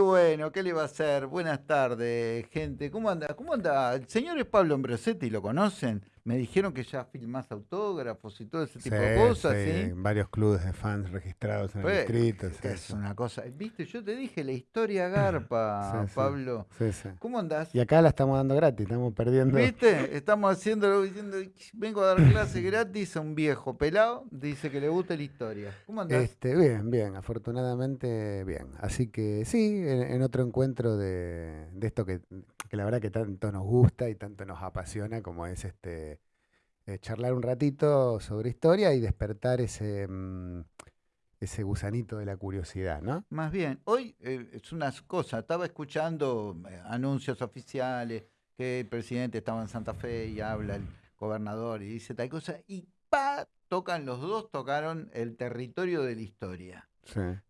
Bueno, ¿qué le va a hacer? Buenas tardes, gente. ¿Cómo anda? ¿Cómo anda? El señor es Pablo Ambrosetti, ¿lo conocen? Me dijeron que ya filmás autógrafos y todo ese tipo de cosas, ¿sí? Varios clubes de fans registrados en el distrito. es una cosa. Viste, yo te dije la historia garpa, Pablo. Sí, sí. ¿Cómo andás? Y acá la estamos dando gratis, estamos perdiendo. ¿Viste? Estamos haciéndolo diciendo, vengo a dar clase gratis a un viejo pelado, dice que le gusta la historia. ¿Cómo andás? Este, bien, bien, afortunadamente bien. Así que sí, en, otro encuentro de, esto que, que la verdad que tanto nos gusta y tanto nos apasiona como es este eh, charlar un ratito sobre historia y despertar ese, mm, ese gusanito de la curiosidad, ¿no? Más bien, hoy eh, es una cosa, estaba escuchando eh, anuncios oficiales que el presidente estaba en Santa Fe y habla el gobernador y dice tal cosa, y pa, tocan los dos, tocaron el territorio de la historia,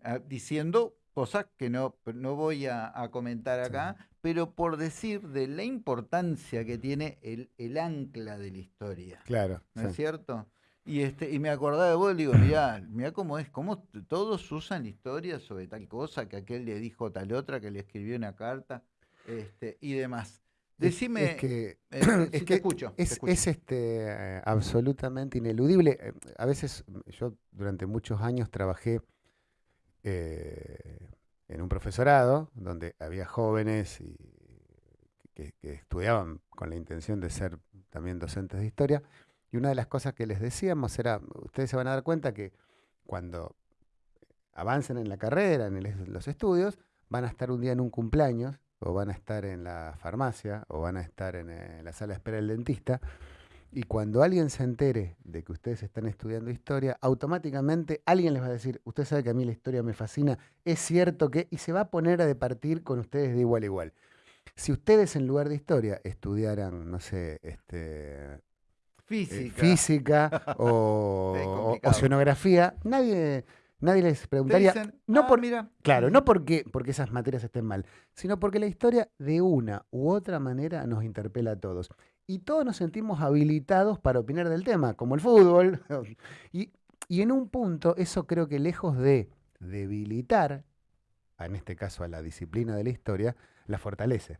ah, diciendo cosas que no, no voy a, comentar acá, pero por decir de la importancia que tiene el, el ancla de la historia. Claro. ¿No es cierto? Y, este, y me acordaba de vos, digo, mirá, mirá cómo es, cómo todos usan la historia sobre tal cosa, que aquel le dijo tal otra, que le escribió una carta, este, y demás. Decime, es, que, eh, es que escucho, es, es, este, absolutamente ineludible. Eh, a veces yo durante muchos años trabajé eh, en un profesorado donde había jóvenes y que, estudiaban con la intención de ser también docentes de historia. Y una de las cosas que les decíamos era, ustedes se van a dar cuenta que cuando avancen en la carrera, en los estudios, van a estar un día en un cumpleaños, o van a estar en la farmacia, o van a estar en, en la sala de espera del dentista, y cuando alguien se entere de que ustedes están estudiando historia, automáticamente alguien les va a decir, usted sabe que a mí la historia me fascina, es cierto que, y se va a poner a departir con ustedes de igual a igual. Si ustedes en lugar de historia estudiaran, no sé, este, física, eh, física o, oceanografía, nadie, nadie les preguntaría. no ah, por, mira. Claro, no porque, porque esas materias estén mal, sino porque la historia de una u otra manera nos interpela a todos y todos nos sentimos habilitados para opinar del tema, como el fútbol. y, en un punto, eso creo que lejos de debilitar, en este caso a la disciplina de la historia, la fortalece.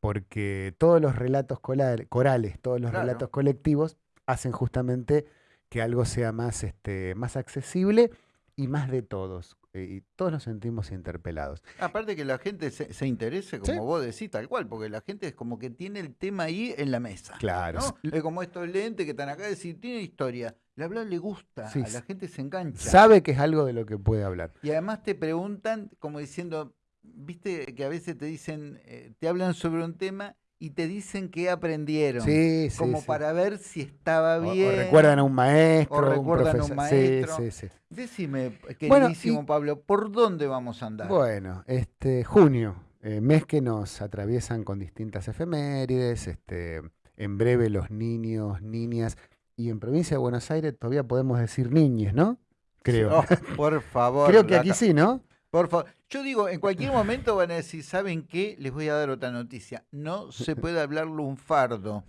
Porque todos los relatos corales, todos los relatos colectivos, hacen justamente que algo sea más, este, más accesible y más de todos. Y todos nos sentimos interpelados. Aparte que la gente se, interese, como vos decís, tal cual, porque la gente es como que tiene el tema ahí en la mesa. Claro. Es como estos lentes que están acá, decir, tiene historia. Le habla le gusta, a la gente se engancha. Sabe que es algo de lo que puede hablar. Y además te preguntan, como diciendo, viste que a veces te dicen, eh, te hablan sobre un tema y te dicen que aprendieron. Sí, sí, como para ver si estaba bien. O, recuerdan a un maestro. O recuerdan a un maestro. Sí, sí, sí. Decime, queridísimo Pablo, ¿por dónde vamos a andar? Bueno, este junio, eh, mes que nos atraviesan con distintas efemérides, este, en breve los niños, niñas, y en provincia de Buenos Aires todavía podemos decir niñes, ¿no? Creo. Oh, por favor. Creo que aquí sí, ¿no? Por favor. Yo digo, en cualquier momento van a decir, ¿saben qué? Les voy a dar otra noticia. No se puede hablar lunfardo.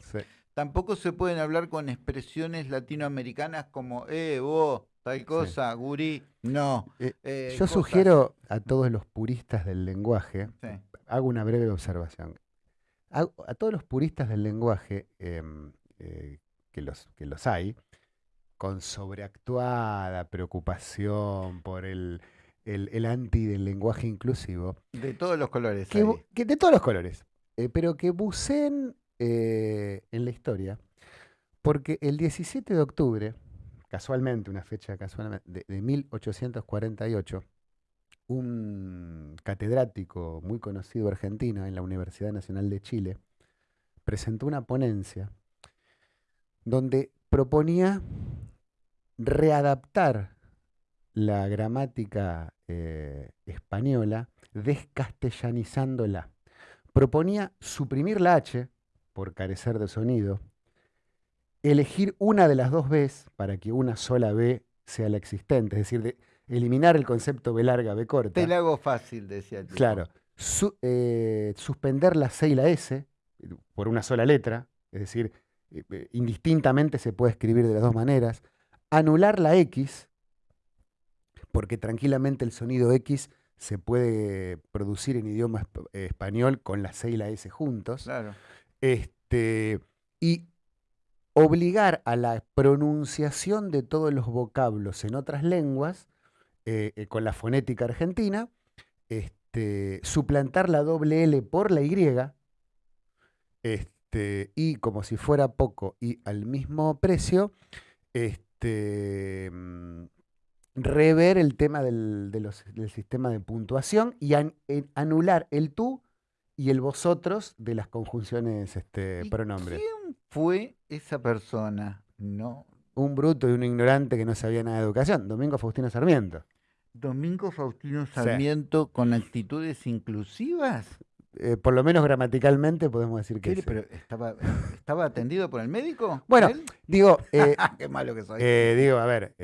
Tampoco se pueden hablar con expresiones latinoamericanas como, eh, vos, tal cosa, gurí. No. Eh, eh, yo sugiero a todos los puristas del lenguaje, hago una breve observación. A, todos los puristas del lenguaje, em, eh, que, los, que los hay, con sobreactuada preocupación por el el, anti del lenguaje inclusivo. De todos los colores. Que, de todos los colores. Eh, pero que buceen eh, en la historia. Porque el 17 de octubre, casualmente, una fecha casualmente, de, de 1848, un catedrático muy conocido argentino en la Universidad Nacional de Chile presentó una ponencia donde proponía readaptar la gramática eh, española descastellanizándola. Proponía suprimir la H por carecer de sonido, elegir una de las dos Bs para que una sola B sea la existente, es decir, eliminar el concepto B larga, B corta. Te lo hago fácil, decía el Claro. Eh, suspender la C y la S por una sola letra, es decir, eh, indistintamente se puede escribir de las dos maneras. Anular la X porque tranquilamente el sonido X se puede producir en idioma español con la C y la S juntos. Claro. Este, y obligar a la pronunciación de todos los vocablos en otras lenguas, eh, eh, con la fonética argentina, este, suplantar la doble L por la Y, este, y como si fuera poco y al mismo precio, este, mm, rever el tema del, sistema de puntuación y anular el tú y el vosotros de las conjunciones este, pronombres. ¿Quién fue esa persona? No. Un bruto y un ignorante que no sabía nada de educación, Domingo Faustino Sarmiento. Domingo Faustino Sarmiento con actitudes inclusivas. Eh, por lo menos gramaticalmente podemos decir que sí. ¿Pero estaba, estaba atendido por el médico? Bueno, digo... Eh, Qué malo que soy. Eh, digo, a ver...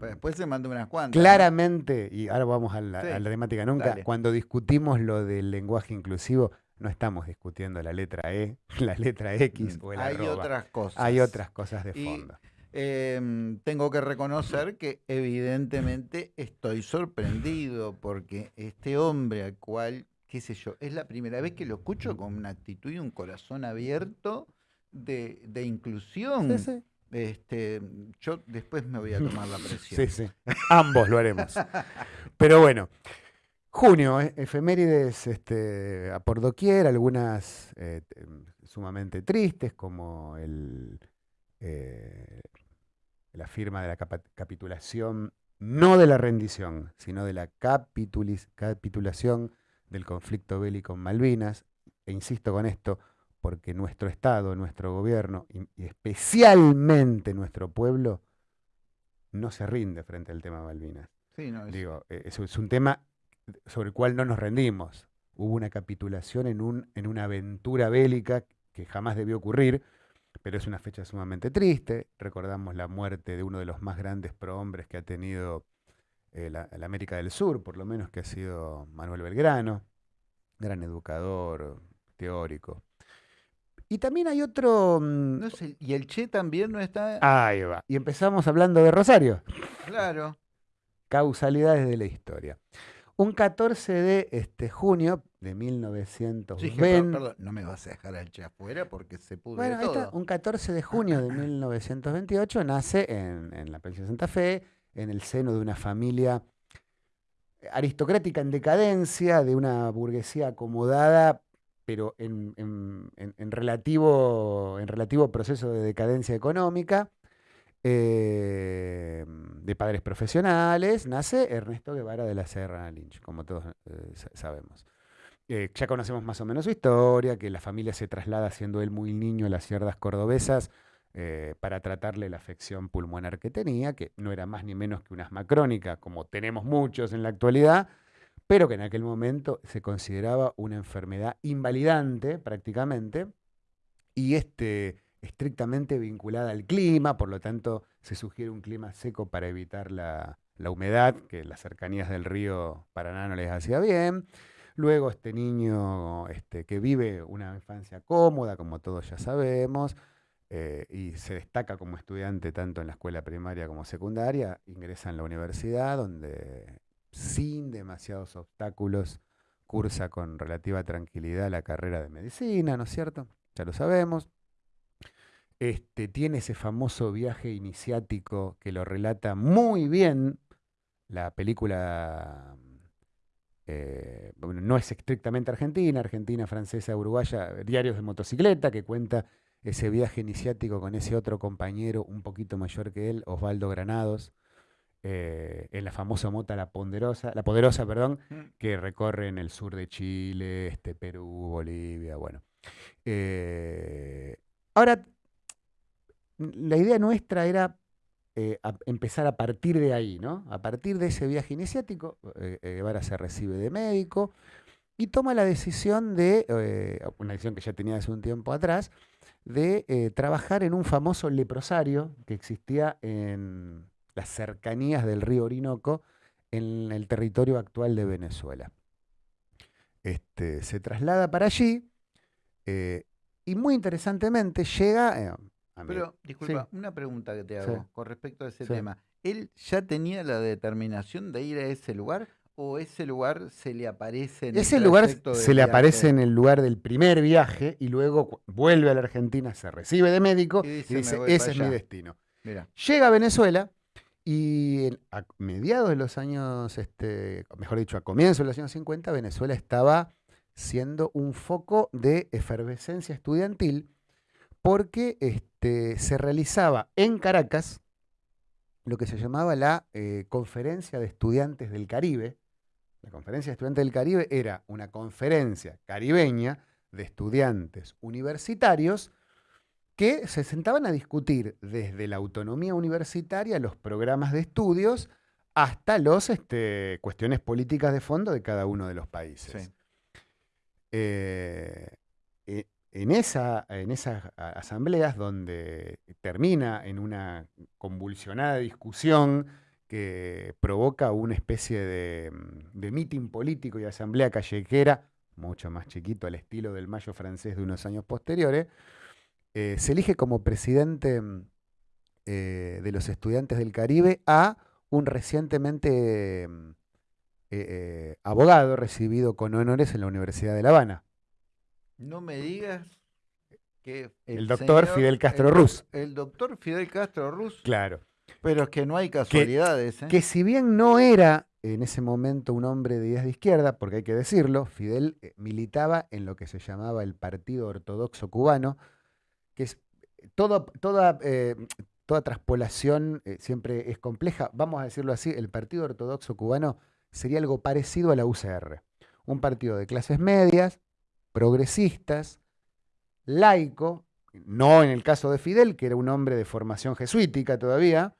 después se mandó unas cuantas. Claramente, y ahora vamos a la, temática nunca, cuando discutimos lo del lenguaje inclusivo, no estamos discutiendo la letra E, la letra X o el Hay otras cosas. Hay otras cosas de fondo. Em, tengo que reconocer que evidentemente estoy sorprendido porque este hombre al cual, qué sé yo, es la primera vez que lo escucho con una actitud y un corazón abierto de, inclusión. Este, yo después me voy a tomar la presión. Sí, sí. Ambos lo haremos. Pero bueno, junio, eh, efemérides este, a por doquier, algunas eh, sumamente tristes, como el, eh, la firma de la capitulación, no de la rendición, sino de la capitulación del conflicto bélico en Malvinas. E insisto con esto, porque nuestro Estado, nuestro gobierno y, especialmente nuestro pueblo no se rinde frente al tema Malvinas. Digo, e, eso es un tema sobre el cual no nos rendimos. Hubo una capitulación en, un, en una aventura bélica que jamás debió ocurrir, pero es una fecha sumamente triste. Recordamos la muerte de uno de los más grandes prohombres que ha tenido eh, la, América del Sur, por lo menos que ha sido Manuel Belgrano, gran educador, teórico. Y también hay otro... Mm, no sé, ¿Y el Che también no está...? Ahí va. Y empezamos hablando de Rosario. Claro. Causalidades de la historia. Un 14 de este, junio de 1920. perdón, no me vas a dejar al Che afuera porque se pudo. Bueno, todo. un 14 de junio de 1928 nace en, la provincia de Santa Fe, en el seno de una familia aristocrática en decadencia, de una burguesía acomodada, pero en, relativo, en relativo proceso de decadencia económica. Eh, de padres profesionales, nace Ernesto Guevara de la Serra Lynch, como todos eh, sabemos. Eh, ya conocemos más o menos su historia, que la familia se traslada siendo él muy niño a las sierras cordobesas para tratarle la afección pulmonar que tenía, que no era más ni menos que una asma crónica, como tenemos muchos en la actualidad, pero que en aquel momento se consideraba una enfermedad invalidante prácticamente, y este estrictamente vinculada al clima, por lo tanto se sugiere un clima seco para evitar la, humedad, que las cercanías del río Paraná no les hacía bien. Luego este niño este, que vive una infancia cómoda, como todos ya sabemos, eh, y se destaca como estudiante tanto en la escuela primaria como secundaria, ingresa en la universidad donde sin demasiados obstáculos cursa con relativa tranquilidad la carrera de medicina, ¿no es cierto? Ya lo sabemos. Este, tiene ese famoso viaje iniciático que lo relata muy bien la película, eh, no es estrictamente argentina, argentina, francesa, uruguaya, Diarios de motocicleta, que cuenta ese viaje iniciático con ese otro compañero un poquito mayor que él, Osvaldo Granados, eh, en la famosa mota La Ponderosa, La Poderosa, perdón, mm. que recorre en el sur de Chile, este, Perú, Bolivia, bueno. Eh, ahora, la idea nuestra era eh, empezar a partir de ahí, ¿no? A partir de ese viaje iniciático, Guevara se recibe de médico y toma la decisión de, una decisión que ya tenía hace un tiempo atrás, de trabajar en un famoso leprosario que existía en las cercanías del río Orinoco, en el territorio actual de Venezuela. Este, se traslada para allí y muy interesantemente llega, pero, disculpa, una pregunta que te hago con respecto a ese tema. ¿Él ya tenía la determinación de ir a ese lugar o ese lugar se le aparece en Ese el lugar se le aparece en el lugar del primer viaje y luego vuelve a la Argentina, se recibe de médico Y y dice, dice, "Me voy ese es mi allá". destino. Llega a Venezuela y en- a mediados de los años, este, mejor dicho, a comienzos de los años 50, Venezuela estaba siendo un foco de efervescencia estudiantil porque este, se realizaba en Caracas lo que se llamaba la eh, Conferencia de Estudiantes del Caribe. La Conferencia de Estudiantes del Caribe era una conferencia caribeña de estudiantes universitarios que se sentaban a discutir desde la autonomía universitaria, los programas de estudios, hasta las este, cuestiones políticas de fondo de cada uno de los países. Sí. Eh, e- en, esa, en esas asambleas donde termina en una convulsionada discusión que provoca una especie de, mm, de mitin político y asamblea callejera, mucho más chiquito al estilo del Mayo francés de unos años posteriores, eh, se elige como presidente mm, eh, de los estudiantes del Caribe a un recientemente mm, eh, abogado recibido con honores en la Universidad de La Habana. no me digas que El doctor señor- Fidel Castro el Ruz. El doctor Fidel Castro Ruz. Claro. Pero es que no hay casualidades, ¿eh? Que si bien no era en ese momento un hombre de ideas de izquierda, porque hay que decirlo, Fidel eh, militaba en lo que se llamaba el Partido Ortodoxo Cubano, que es todo- toda, eh, toda traspolación eh, siempre es compleja. Vamos a decirlo así, el Partido Ortodoxo Cubano sería algo parecido a la UCR. Un partido de clases medias, progresistas, laico, no en el caso de Fidel, que era un hombre de formación jesuítica todavía,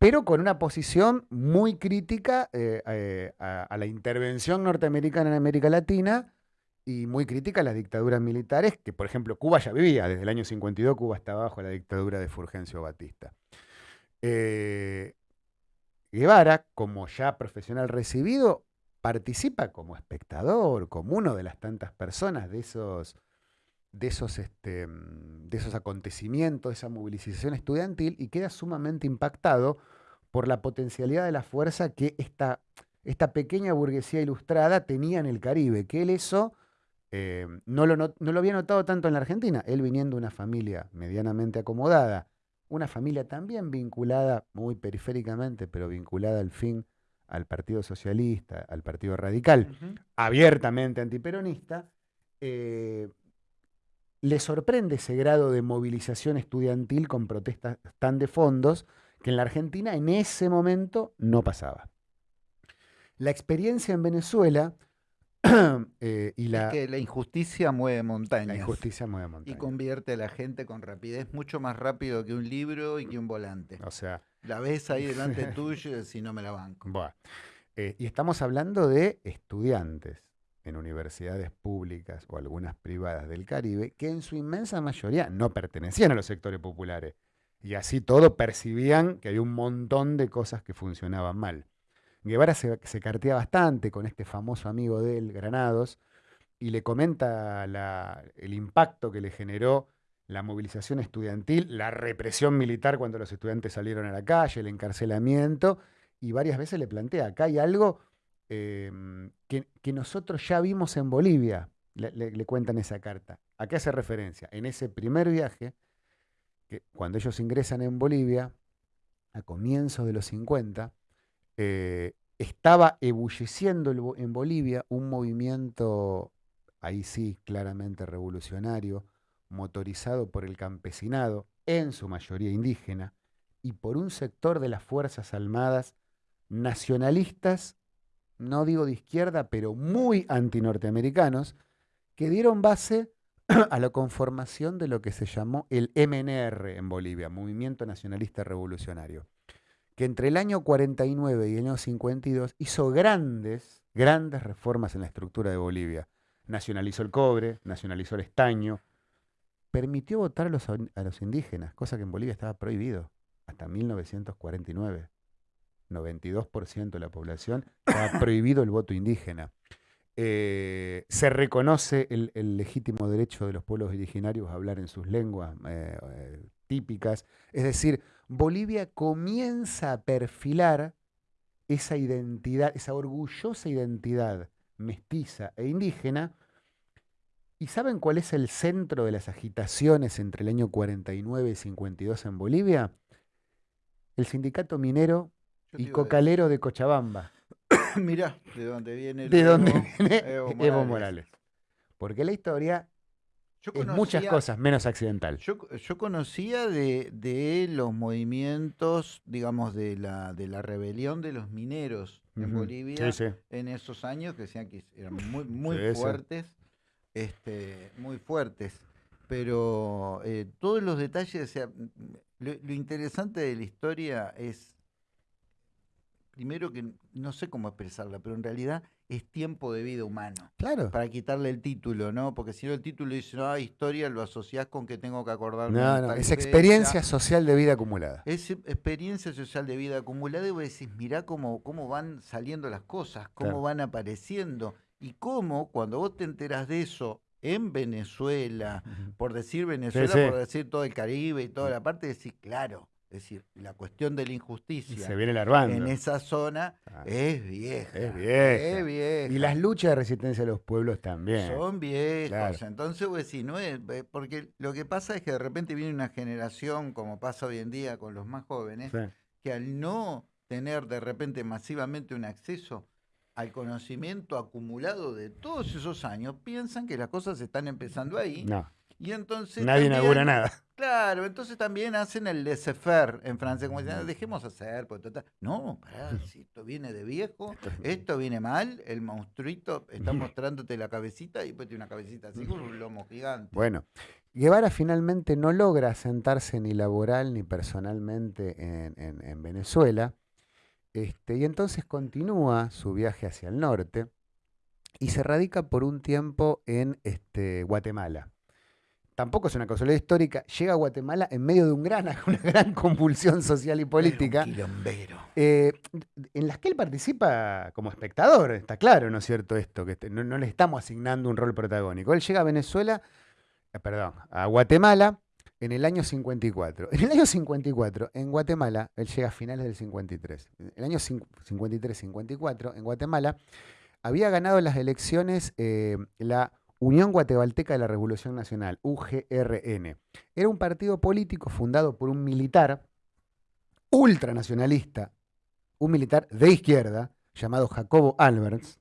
pero con una posición muy crítica eh, eh, a, la intervención norteamericana en América Latina y muy crítica a las dictaduras militares, que por ejemplo Cuba ya vivía, desde el año 52 Cuba estaba bajo la dictadura de Fulgencio Batista. Eh, Guevara, como ya profesional recibido, participa como espectador, como uno de las tantas personas de esos, de esos, este, mm, de esos acontecimientos, de esa movilización estudiantil, y queda sumamente impactado por la potencialidad de la fuerza que esta, esta pequeña burguesía ilustrada tenía en el Caribe, que él eso eh, no, lo, no lo había notado tanto en la Argentina, él viniendo de una familia medianamente acomodada, una familia también vinculada, muy periféricamente, pero vinculada al fin al Partido Socialista, al Partido Radical, abiertamente antiperonista, eh, le sorprende ese grado de movilización estudiantil con protestas tan de fondos que en la Argentina en ese momento no pasaba. La experiencia en Venezuela eh, y la, Es que la injusticia mueve la montañas. injusticia mueve Y montañas. convierte a la gente con rapidez mucho más rápido que un libro y que un volante. O sea, La ves ahí delante tuyo y decís, no me la banco. Buah. Eh, y estamos hablando de estudiantes en universidades públicas o algunas privadas del Caribe que en su inmensa mayoría no pertenecían a los sectores populares. Y así todo percibían que había un montón de cosas que funcionaban mal. Guevara se, cartea bastante con este famoso amigo de él, Granados, y le comenta el impacto que le generó la movilización estudiantil, la represión militar cuando los estudiantes salieron a la calle, el encarcelamiento, y varias veces le plantea, acá hay algo em, que, nosotros ya vimos en Bolivia, le, cuentan esa carta. ¿A qué hace referencia? En ese primer viaje, que cuando ellos ingresan en Bolivia, a comienzos de los 50, eh, estaba ebulleciendo en Bolivia un movimiento, ahí sí, claramente revolucionario, motorizado por el campesinado, en su mayoría indígena, y por un sector de las Fuerzas Armadas nacionalistas, no digo de izquierda, pero muy antinorteamericanos, que dieron base a la conformación de lo que se llamó el MNR en Bolivia, Movimiento Nacionalista Revolucionario, que entre el año 49 y el año 52 hizo grandes, grandes reformas en la estructura de Bolivia. Nacionalizó el cobre, nacionalizó el estaño, permitió votar a los, a los indígenas, cosa que en Bolivia estaba prohibido hasta 1949. 92% de la población estaba prohibido el voto indígena. Eh, se reconoce el, el legítimo derecho de los pueblos originarios a hablar en sus lenguas eh, eh, típicas. Es decir, Bolivia comienza a perfilar esa identidad, esa orgullosa identidad mestiza e indígena. ¿Y saben cuál es el centro de las agitaciones entre el año 49 y 52 en Bolivia? El sindicato minero y cocalero de Cochabamba. Mirá, de dónde viene, de dónde viene Evo, Morales. Porque la historia es muchas cosas menos accidental. Yo, conocía de, los movimientos, digamos, de la, de la rebelión de los mineros en Bolivia en esos años, que decían que eran muy, muy fuertes, este, muy fuertes. Pero eh, todos los detalles, o sea, lo interesante de la historia es primero que no sé cómo expresarla, pero en realidad es tiempo de vida humano. Claro. Para quitarle el título, ¿no? Porque si no el título dice, no, historia, lo asociás con que tengo que acordarme. No, no, es experiencia social de vida acumulada. Es experiencia social de vida acumulada y vos decís, mirá cómo, cómo van saliendo las cosas, cómo van apareciendo y cómo cuando vos te enterás de eso en Venezuela, por decir Venezuela, por decir todo el Caribe y toda la parte, decís, claro, es decir, la cuestión de la injusticia se viene en esa zona ah. es vieja. Es vieja. Y las luchas de resistencia de los pueblos también. Son viejas. Entonces, pues sí, no es. Porque lo que pasa es que de repente viene una generación, como pasa hoy en día con los más jóvenes, que al no tener de repente masivamente un acceso al conocimiento acumulado de todos esos años, piensan que las cosas están empezando ahí. No. Y entonces. Nadie inaugura nada. Claro, entonces también hacen el laissez-faire en francés, como dicen, dejemos hacer, pues, no, pará, si esto viene de viejo, esto viene mal, el monstruito está mostrándote la cabecita y pues tiene una cabecita así con un lomo gigante. Bueno, Guevara finalmente no logra sentarse ni laboral ni personalmente en, Venezuela, este, y entonces continúa su viaje hacia el norte y se radica por un tiempo en este, Guatemala tampoco es una casualidad histórica, llega a Guatemala en medio de un gran, una gran convulsión social y política. Eh, en las que él participa como espectador, está claro, ¿no es cierto esto? Que este, no, le estamos asignando un rol protagónico. Él llega a Venezuela, eh, perdón, a Guatemala en el año 54. En el año 54, en Guatemala, él llega a finales del 53. En el año 53-54, en Guatemala, había ganado las elecciones eh, la Unión Guatemalteca de la Revolución Nacional, UGRN. Era un partido político fundado por un militar ultranacionalista, un militar de izquierda, llamado Jacobo Alberts,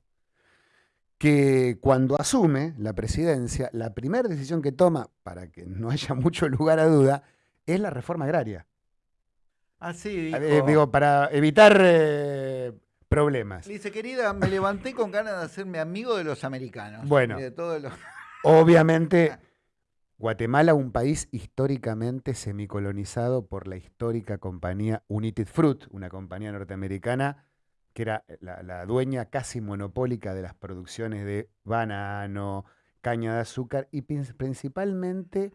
que cuando asume la presidencia, la primera decisión que toma, para que no haya mucho lugar a duda, es la reforma agraria. Así ah, digo, para evitar eh, problemas. Dice, querida, me levanté con ganas de hacerme amigo de los americanos. Bueno, obviamente, Guatemala, un país históricamente semicolonizado por la histórica compañía United Fruit, una compañía norteamericana que era la, dueña casi monopólica de las producciones de banano, caña de azúcar y principalmente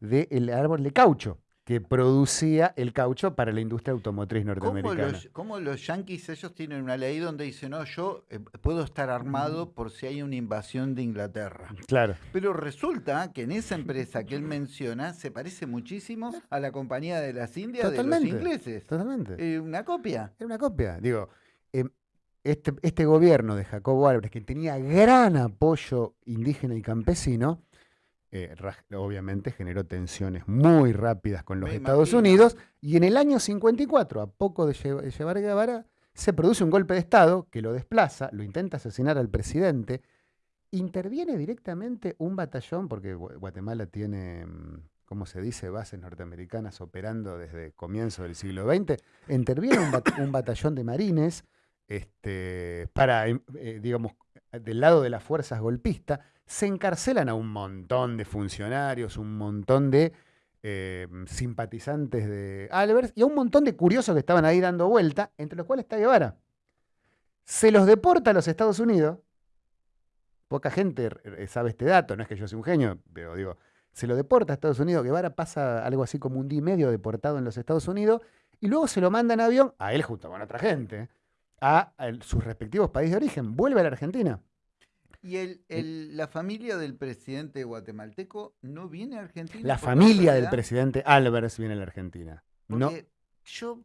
del árbol de caucho que producía el caucho para la industria automotriz norteamericana. ¿Cómo los, yanquis, ellos tienen una ley donde dicen, no, yo eh, puedo estar armado por si hay una invasión de Inglaterra? Claro. Pero resulta que en esa empresa que él menciona se parece muchísimo a la compañía de las Indias de los ingleses. Totalmente. Eh, una copia. Era una copia. Digo, em, este, este gobierno de Jacobo Álvarez, que tenía gran apoyo indígena y campesino, eh, obviamente generó tensiones muy rápidas con los Estados Unidos y en el año 54, a poco de llevar Guevara, se produce un golpe de Estado que lo desplaza, lo intenta asesinar al presidente, interviene directamente un batallón, porque Guatemala tiene, mm, ¿cómo se dice?, bases norteamericanas operando desde comienzo del siglo XX, interviene un, batallón de marines este, para, eh, digamos, del lado de las fuerzas golpistas, se encarcelan a un montón de funcionarios, un montón de eh, simpatizantes de Albers y a un montón de curiosos que estaban ahí dando vuelta, entre los cuales está Guevara. Se los deporta a los Estados Unidos. Poca gente sabe este dato, no es que yo sea un genio, pero digo, se lo deporta a Estados Unidos. Guevara pasa algo así como un día y medio deportado en los Estados Unidos y luego se lo manda en avión, a él junto con otra gente, a, a sus respectivos países de origen. Vuelve a la Argentina. ¿Y el, la familia del presidente guatemalteco no viene a Argentina? La familia del presidente Álvarez viene a la Argentina. no. Yo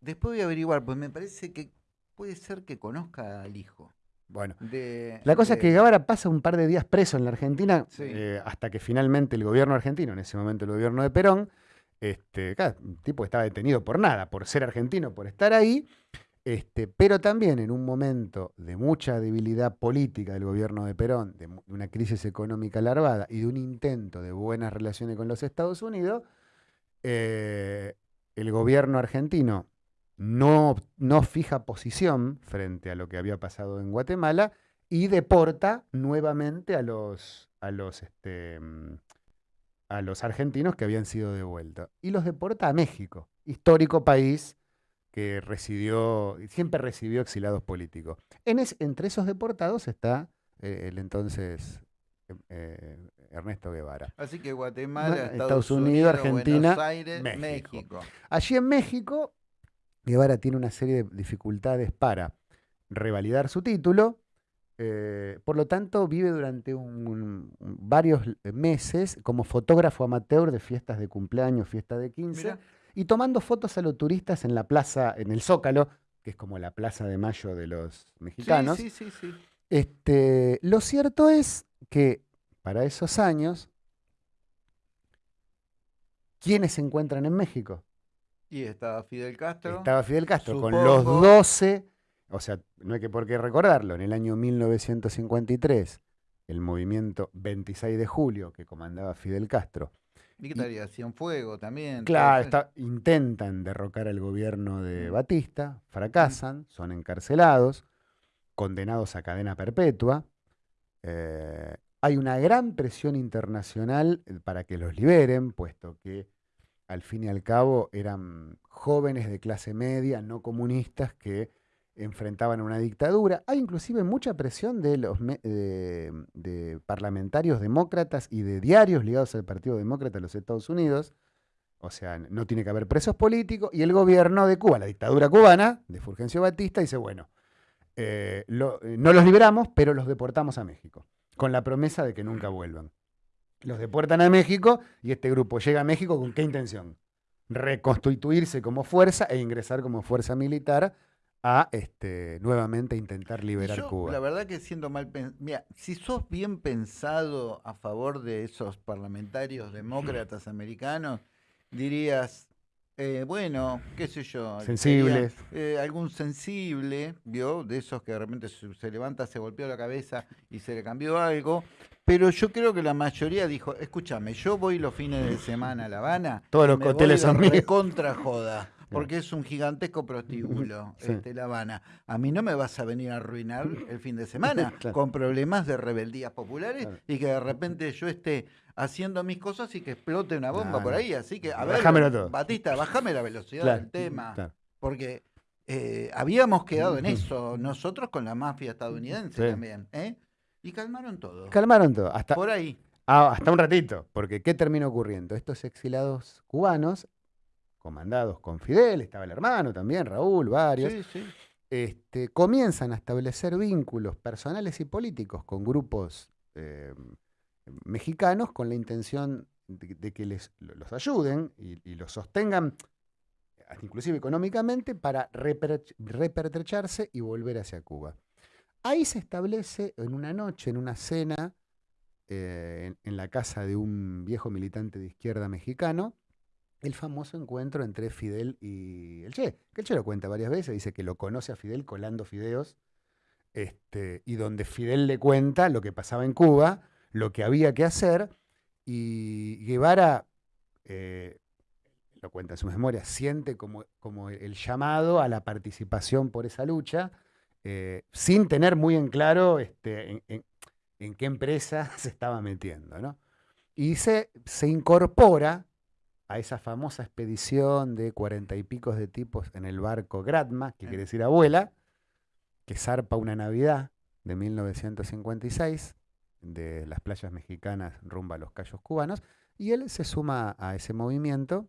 después voy a averiguar, pues me parece que puede ser que conozca al hijo. Bueno, De, la cosa es que Guevara pasa un par de días preso en la Argentina Sí. eh, hasta que finalmente el gobierno argentino, en ese momento el gobierno de Perón, este, claro, un tipo que estaba detenido por nada, por ser argentino, por estar ahí, este, pero también en un momento de mucha debilidad política del gobierno de Perón, de una crisis económica larvada y de un intento de buenas relaciones con los Estados Unidos, eh, el gobierno argentino no, fija posición frente a lo que había pasado en Guatemala y deporta nuevamente a los, este, a los argentinos que habían sido devueltos. Y los deporta a México, histórico país que recibió, siempre recibió exiliados políticos. En es- entre esos deportados está eh, el entonces eh, eh, Ernesto Guevara. Así que Guatemala, Estados Estados, Unidos, Unidos, Argentina, Aires, México. México. Allí en México, Guevara tiene una serie de dificultades para revalidar su título. eh, por lo tanto, vive durante un- un- varios meses como fotógrafo amateur de fiestas de cumpleaños, fiesta de 15, Mirá. Y tomando fotos a los turistas en la plaza, en el Zócalo, que es como la plaza de mayo de los mexicanos. Sí, sí, sí. Este, lo cierto es que para esos años, ¿quiénes se encuentran en México? Y estaba Fidel Castro. Estaba Fidel Castro con los Supongo. 12, o sea, no hay que por qué recordarlo, en el año 1953, el movimiento 26 de julio que comandaba Fidel Castro, ¿Y qué tal? Y hacían fuego también. claro, está- intentan derrocar al gobierno de Mm. Batista, fracasan, son encarcelados, condenados a cadena perpetua. eh, hay una gran presión internacional eh, para que los liberen, puesto que al fin y al cabo eran jóvenes de clase media, no comunistas, que enfrentaban una dictadura. Hay inclusive mucha presión de parlamentarios demócratas y de diarios ligados al Partido Demócrata de los Estados Unidos. O sea, no tiene que haber presos políticos. Y el gobierno de Cuba, la dictadura cubana, de Fulgencio Batista, dice, bueno, eh, eh, no los liberamos, pero los deportamos a México, con la promesa de que nunca vuelvan. Los deportan a México y este grupo llega a México con qué intención? Reconstituirse como fuerza e ingresar como fuerza militar a este, nuevamente intentar liberar yo, Cuba. La verdad que siendo mal pensado. Mira, si sos bien pensado a favor de esos parlamentarios demócratas americanos, dirías, eh, bueno, qué sé yo. sería, Sensibles. eh, algún sensible, ¿vio? De esos que de repente se, se levanta, se golpeó la cabeza y se le cambió algo. Pero yo creo que la mayoría dijo, escúchame, yo voy los fines de semana a La Habana. Todos los hoteles son míos". recontra joda. Porque es un gigantesco prostíbulo, Sí. este, La Habana. A mí no me vas a venir a arruinar el fin de semana Claro. con problemas de rebeldías populares Claro. y que de repente yo esté haciendo mis cosas y que explote una bomba por ahí. Así que, a ver, todo. Batista, bájame la velocidad Claro, del tema. Porque eh, habíamos quedado en eso nosotros con la mafia estadounidense Sí. también. ¿eh? Y calmaron todo. Calmaron todo. Hasta, Por ahí. Ah, hasta un ratito, porque ¿qué terminó ocurriendo? Estos exilados cubanos, comandados con Fidel, estaba el hermano también, Raúl, varios, Sí, sí. este, comienzan a establecer vínculos personales y políticos con grupos eh, mexicanos con la intención de, de que les, lo- los ayuden y, y los sostengan, inclusive económicamente, para reper- repertrecharse y volver hacia Cuba. Ahí se establece en una noche, en una cena, eh, en, en la casa de un viejo militante de izquierda mexicano, el famoso encuentro entre Fidel y el Che, que el Che lo cuenta varias veces, dice que lo conoce a Fidel colando fideos, este, y donde Fidel le cuenta lo que pasaba en Cuba, lo que había que hacer, y Guevara, eh, lo cuenta en sus memorias, siente como, como el llamado a la participación por esa lucha, eh, sin tener muy en claro este, en, en- en qué empresa se estaba metiendo. ¿no? Y se, se incorpora a esa famosa expedición de cuarenta y picos de tipos en el barco Gratma, que quiere decir abuela, que zarpa una Navidad de 1956 de las playas mexicanas rumbo a los Cayos cubanos, y él se suma a ese movimiento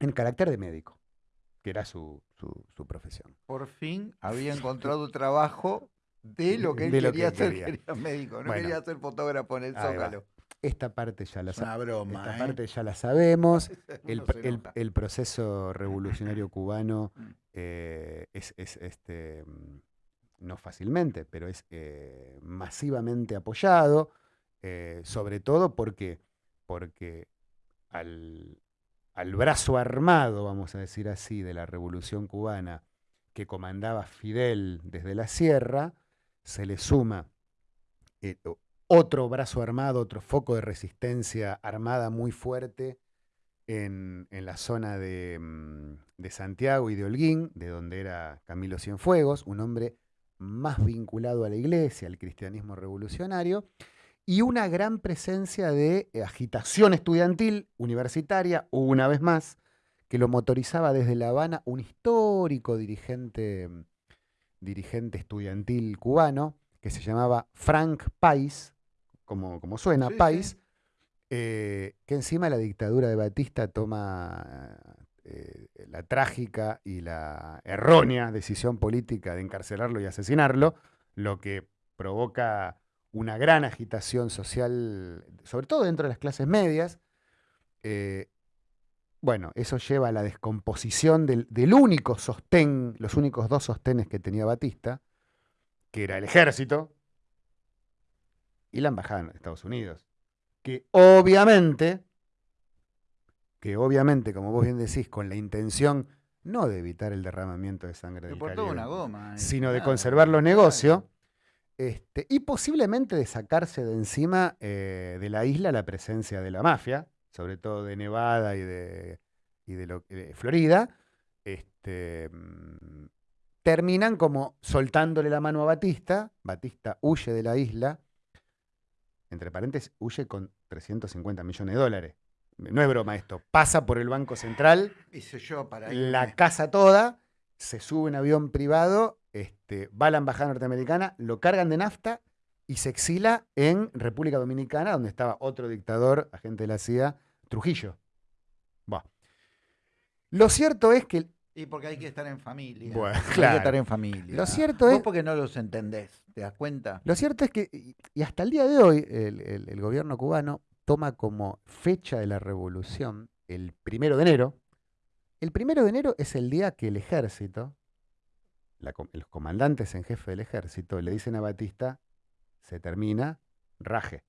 en carácter de médico, que era su, su- su profesión. Por fin había encontrado trabajo de lo que él De lo quería que hacer. quería. Quería médico, no Bueno. quería ser fotógrafo en el va. Esta parte ya la una broma. esta ¿eh? parte ya la sabemos. El, proceso revolucionario cubano Mm. eh, es, este, mm, no fácilmente, pero es eh, masivamente apoyado, sobre todo porque, porque al, al brazo armado, vamos a decir así, de la revolución cubana que comandaba Fidel desde la sierra, se le suma otro brazo armado, otro foco de resistencia armada muy fuerte en, la zona mm, de, Santiago y de Holguín, de donde era Camilo Cienfuegos, un hombre más vinculado a la iglesia, al cristianismo revolucionario, y una gran presencia de agitación estudiantil universitaria, una vez más, que lo motorizaba desde La Habana un histórico dirigente, dirigente estudiantil cubano, que se llamaba Frank Pais, como, como suena, Pais, eh, que encima la dictadura de Batista toma eh, la trágica y la errónea decisión política de encarcelarlo y asesinarlo, lo que provoca una gran agitación social, sobre todo dentro de las clases medias. Eh, bueno, eso lleva a la descomposición del, del, único sostén, los únicos dos sostenes que tenía Batista, que era el ejército y la embajada en Estados Unidos. Que obviamente, que obviamente, como vos bien decís, con la intención no de evitar el derramamiento de sangre del Caribe, una goma, eh, sino de conservar los negocios, este, y posiblemente de sacarse de encima eh, de la isla la presencia de la mafia, sobre todo de Nevada y de, y de, lo, de Florida, este, mm, terminan como soltándole la mano a Batista, Batista huye de la isla, entre paréntesis, huye con 350 millones de dólares. No es broma esto. Pasa por el Banco Central, yo para la casa toda, se sube en avión privado, este, va a la embajada norteamericana, lo cargan de nafta y se exila en República Dominicana, donde estaba otro dictador, agente de la CIA, Trujillo. Lo cierto es que y porque hay que estar en familia. Bueno, claro. Hay que estar en familia. Lo cierto es. porque no los entendés, ¿te das cuenta? Lo cierto es que, y hasta el día de hoy, el, gobierno cubano toma como fecha de la revolución el primero de enero. El primero de enero es el día que el ejército, los comandantes en jefe del ejército, le dicen a Batista: se termina, raje.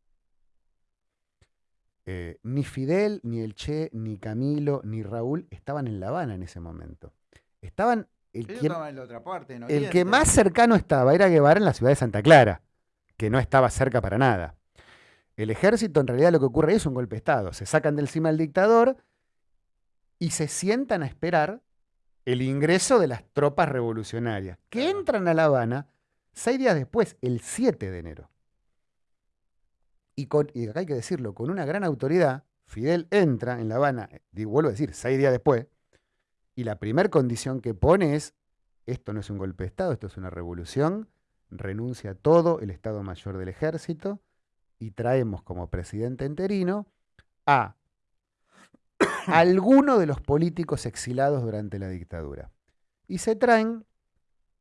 Eh, ni Fidel, ni el Che, ni Camilo, ni Raúl estaban en La Habana en ese momento. Estaban. El, que, en la otra parte, el que más cercano estaba era Guevara en la ciudad de Santa Clara, que no estaba cerca para nada. El ejército, en realidad, lo que ocurre ahí es un golpe de Estado. Se sacan del cima al dictador y se sientan a esperar el ingreso de las tropas revolucionarias, que entran a La Habana seis días después, el 7 de enero y, acá hay que decirlo, con una gran autoridad, Fidel entra en La Habana, digo, vuelvo a decir, seis días después, y la primera condición que pone es, esto no es un golpe de Estado, esto es una revolución, renuncia a todo el Estado Mayor del Ejército y traemos como presidente interino a alguno de los políticos exilados durante la dictadura. Y se traen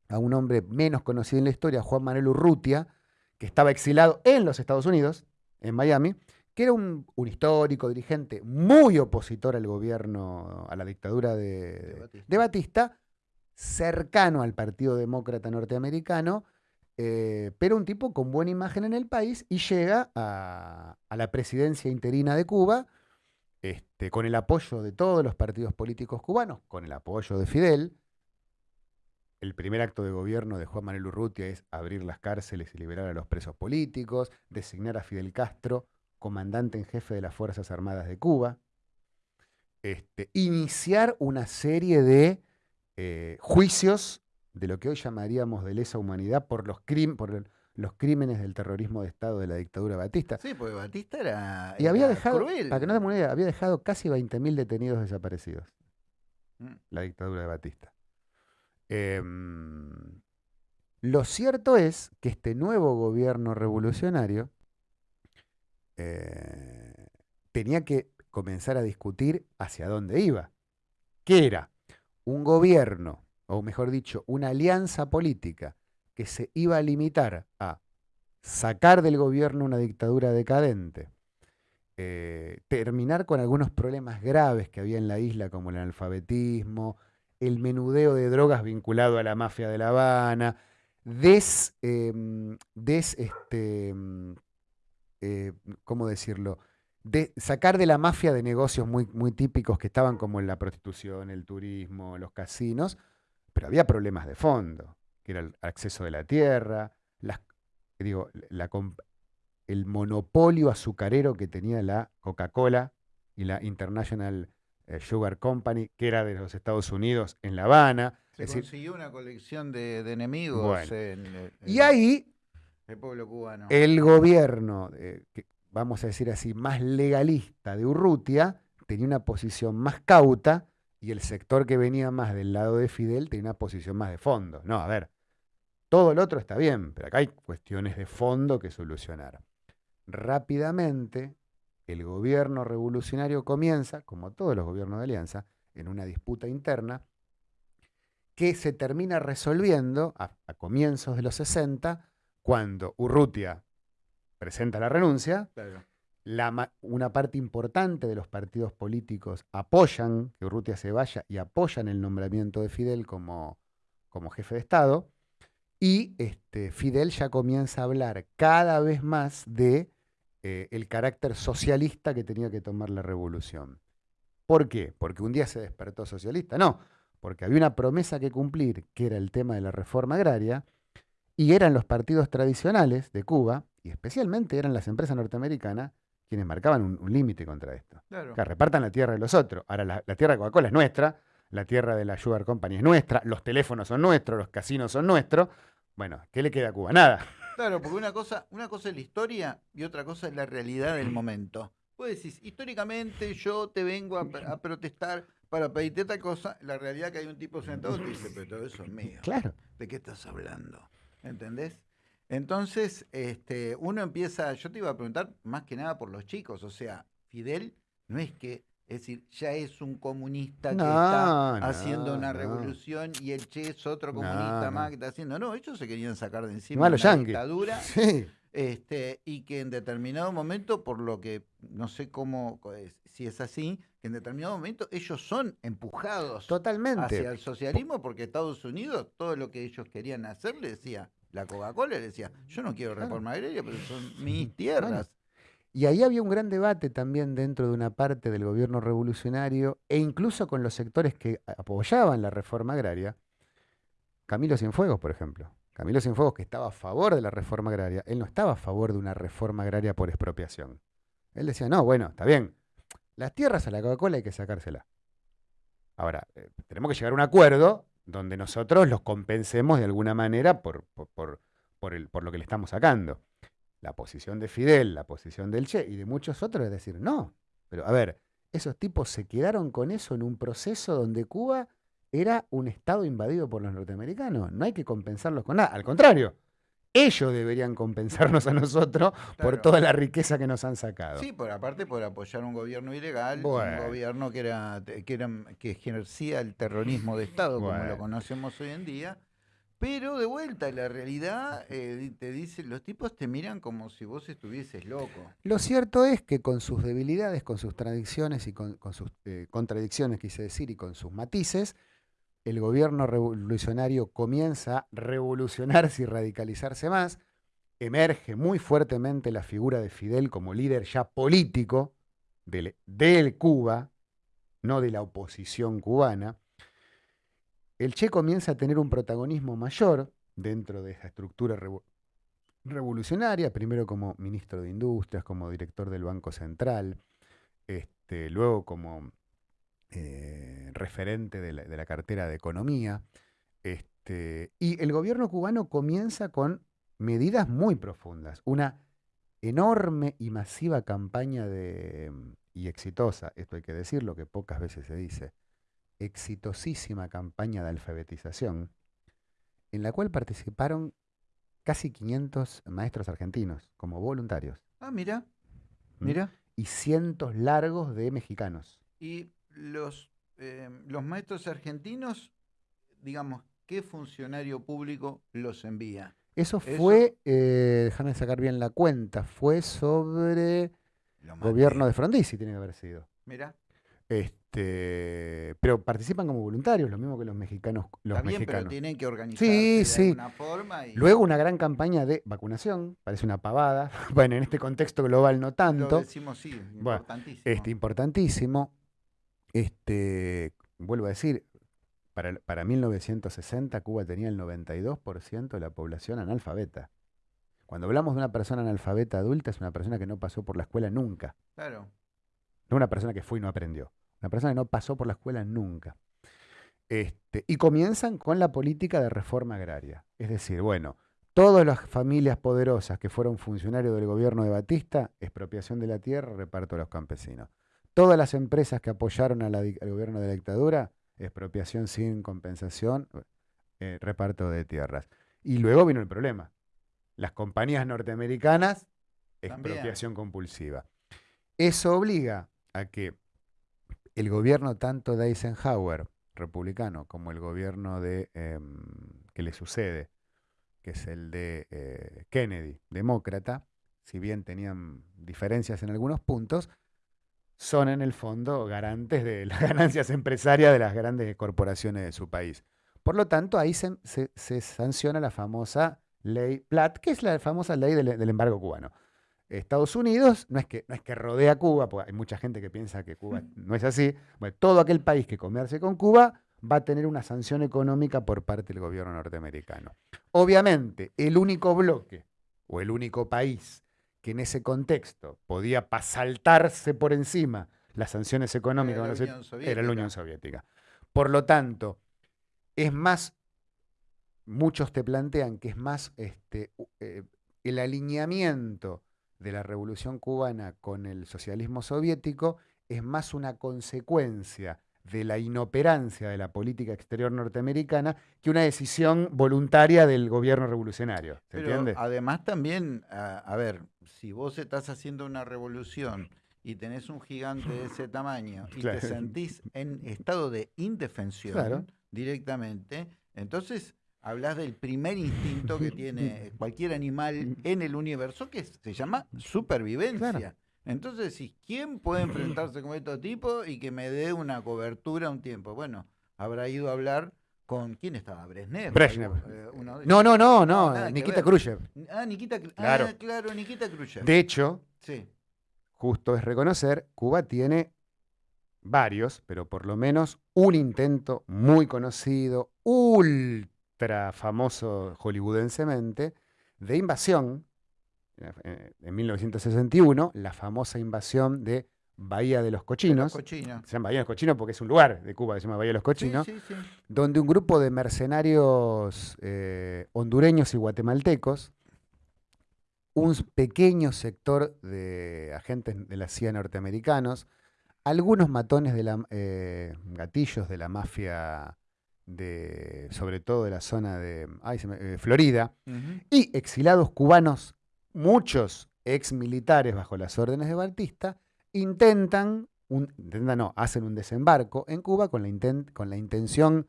a un hombre menos conocido en la historia, Juan Manuel Urrutia, que estaba exilado en los Estados Unidos, en Miami, que era un, histórico dirigente muy opositor al gobierno, a la dictadura de, Batista. cercano al Partido Demócrata Norteamericano, eh, pero un tipo con buena imagen en el país y llega a, la presidencia interina de Cuba este, con el apoyo de todos los partidos políticos cubanos, con el apoyo de Fidel. El primer acto de gobierno de Juan Manuel Urrutia es abrir las cárceles y liberar a los presos políticos, designar a Fidel Castro comandante en jefe de las Fuerzas Armadas de Cuba, este, iniciar una serie de eh, juicios de lo que hoy llamaríamos de lesa humanidad por los, por los crímenes del terrorismo de Estado de la dictadura Batista. Sí, porque Batista era, y había dejado, Para que no te idea, había dejado casi 20.000 detenidos desaparecidos. Mm. La dictadura de Batista. Em, lo cierto es que este nuevo gobierno revolucionario eh, tenía que comenzar a discutir hacia dónde iba. ¿Qué era? Un gobierno, o mejor dicho, una alianza política que se iba a limitar a sacar del gobierno una dictadura decadente, eh, terminar con algunos problemas graves que había en la isla, como el analfabetismo, el menudeo de drogas vinculado a la mafia de La Habana, des, em, des este, em, eh, ¿cómo decirlo? De sacar de la mafia de negocios muy, muy típicos que estaban como en la prostitución, el turismo, los casinos, pero había problemas de fondo, que era el acceso de la tierra, las, digo, la, el monopolio azucarero que tenía la Coca-Cola y la International Sugar Company, que era de los Estados Unidos en La Habana. Se consiguió una colección de, enemigos en, y ahí el pueblo cubano. El gobierno, eh, vamos a decir así, más legalista de Urrutia tenía una posición más cauta y el sector que venía más del lado de Fidel tenía una posición más de fondo. No, a ver, todo el otro está bien, pero acá hay cuestiones de fondo que solucionar. Rápidamente, el gobierno revolucionario comienza, como todos los gobiernos de alianza, en una disputa interna que se termina resolviendo a, comienzos de los 60, cuando Urrutia presenta la renuncia, una parte importante de los partidos políticos apoyan que Urrutia se vaya y apoyan el nombramiento de Fidel como, como jefe de Estado, y este, Fidel ya comienza a hablar cada vez más de eh, el carácter socialista que tenía que tomar la revolución. ¿Por qué? Porque un día se despertó socialista. No, porque había una promesa que cumplir, que era el tema de la reforma agraria, y eran los partidos tradicionales de Cuba, y especialmente eran las empresas norteamericanas, quienes marcaban un, límite contra esto. Que repartan la tierra de los otros. Ahora, la, la tierra de Coca-Cola es nuestra, la tierra de la Sugar Company es nuestra, los teléfonos son nuestros, los casinos son nuestros. Bueno, ¿qué le queda a Cuba? Nada. Claro, porque una cosa, una cosa es la historia y otra cosa es la realidad del momento. Vos decís, históricamente yo te vengo a, protestar para pedirte tal cosa, la realidad que hay un tipo sentado que dice, pero todo eso es mío. Claro. ¿De qué estás hablando? ¿Entendés? Entonces, este, uno empieza, yo te iba a preguntar más que nada por los chicos, o sea, Fidel no es que es decir, ya es un comunista que está haciendo una revolución y el Che es otro comunista más que está haciendo. No, ellos se querían sacar de encima la dictadura. Este, y que en determinado momento, por lo que no sé cómo, si es así, que en determinado momento ellos son empujados Totalmente. hacia el socialismo porque Estados Unidos, todo lo que ellos querían hacer, le decía, la Coca-Cola le decía, yo no quiero reforma agraria, pero son mis tierras. Y ahí había un gran debate también dentro de una parte del gobierno revolucionario e incluso con los sectores que apoyaban la reforma agraria. Camilo Cienfuegos, por ejemplo. Camilo Cienfuegos, que estaba a favor de la reforma agraria, él no estaba a favor de una reforma agraria por expropiación. Él decía, no, bueno, está bien, las tierras a la Coca-Cola hay que sacárselas. Ahora, eh, tenemos que llegar a un acuerdo donde nosotros los compensemos de alguna manera por, por, por lo que le estamos sacando la posición de Fidel, la posición del Che y de muchos otros es decir, no, pero a ver, esos tipos se quedaron con eso en un proceso donde Cuba era un estado invadido por los norteamericanos. No hay que compensarlos con nada, al contrario. Ellos deberían compensarnos a nosotros por toda la riqueza que nos han sacado. Sí, por aparte por apoyar un gobierno ilegal, un gobierno que era, que que ejercía el terrorismo de Estado, como lo conocemos hoy en día, pero de vuelta, la realidad eh, te dice, los tipos te miran como si vos estuvieses loco. Lo cierto es que con sus debilidades, con sus tradiciones y con, sus eh, contradicciones, quise decir, y con sus matices, el gobierno revolucionario comienza a revolucionarse y radicalizarse más. Emerge muy fuertemente la figura de Fidel como líder ya político de Cuba, no de la oposición cubana el Che comienza a tener un protagonismo mayor dentro de esa estructura revolucionaria, primero como ministro de Industrias, como director del Banco Central, este, luego como eh, referente de la, cartera de Economía. Este, y el gobierno cubano comienza con medidas muy profundas, una enorme y masiva campaña de, y exitosa, esto hay que decirlo, que pocas veces se dice, exitosísima campaña de alfabetización en la cual participaron casi 500 maestros argentinos como voluntarios. Ah, mira, ¿Mm? mira. Y cientos largos de mexicanos. Y los, eh, los maestros argentinos, digamos, ¿qué funcionario público los envía? Eso fue, eh, déjame sacar bien la cuenta, fue sobre el gobierno de Frondizi, tiene que haber sido. Mira. Este, pero participan como voluntarios, lo mismo que los mexicanos. Los Está bien, mexicanos. pero tienen que organizarse Sí, de sí. alguna forma. Y Luego una gran campaña de vacunación, parece una pavada. Bueno, en este contexto global no lo tanto. decimos sí, Bueno, importantísimo. Este, importantísimo. Este, vuelvo a decir, para, para 1960 Cuba tenía el 92% de la población analfabeta. Cuando hablamos de una persona analfabeta adulta, es una persona que no pasó por la escuela nunca. Claro. No una persona que fue y no aprendió. Una persona que no pasó por la escuela nunca. Este, y comienzan con la política de reforma agraria. Es decir, bueno, todas las familias poderosas que fueron funcionarios del gobierno de Batista, expropiación de la tierra, reparto a los campesinos. Todas las empresas que apoyaron a la di- al gobierno de la dictadura, expropiación sin compensación, eh, reparto de tierras. Y luego vino el problema. Las compañías norteamericanas, También. expropiación compulsiva. Eso obliga a que el gobierno tanto de Eisenhower, republicano, como el gobierno de em, que le sucede, que es el de eh, Kennedy, demócrata, si bien tenían diferencias en algunos puntos, son en el fondo garantes de las ganancias empresarias de las grandes corporaciones de su país. Por lo tanto, ahí se, sanciona la famosa ley Platt, que es la famosa ley del embargo cubano. Estados Unidos no es, que, no es que rodea Cuba, porque hay mucha gente que piensa que Cuba no es así. Bueno, todo aquel país que comerse con Cuba va a tener una sanción económica por parte del gobierno norteamericano. Obviamente, el único bloque o el único país que en ese contexto podía pa- saltarse por encima las sanciones económicas Era la Unión era la Soviética. Unión Soviética. Por lo tanto, es más, muchos te plantean que es más este, eh, el alineamiento de la revolución cubana con el socialismo soviético es más una consecuencia de la inoperancia de la política exterior norteamericana que una decisión voluntaria del gobierno revolucionario. ¿Se Pero entiende? además también, a, a ver, si vos estás haciendo una revolución y tenés un gigante de ese tamaño y Claro. te sentís en estado de indefensión Claro. directamente, entonces hablas del primer instinto que tiene cualquier animal en el universo que se llama supervivencia. Entonces, si ¿quién puede enfrentarse con estos tipos y que me dé una cobertura un tiempo? Bueno, habrá ido a hablar con quién estaba Brezhnev. Brezhnev. eh, uno de No, no, no, no, nada Nikita. Khrushchev. Ah, Nikita, Khru- Claro. ah, claro, Nikita Khrushchev. De hecho, Sí. justo es reconocer, Cuba tiene varios, pero por lo menos un intento muy conocido, ultra famoso hollywoodensemente, de invasión, eh, en 1961, la famosa invasión de Bahía de los Cochinos. Cochino. Se llama Bahía de los Cochinos porque es un lugar de Cuba que se llama Bahía de los Cochinos, sí, sí. donde un grupo de mercenarios eh, hondureños y guatemaltecos, un pequeño sector de agentes de la CIA norteamericanos, algunos matones de la, eh, gatillos de la mafia, de, sobre todo de la zona de ay, se me- eh, Florida, y exilados cubanos, muchos ex militares bajo las órdenes de Batista, intentan, un, intentan no, hacen un desembarco en Cuba con la, con la intención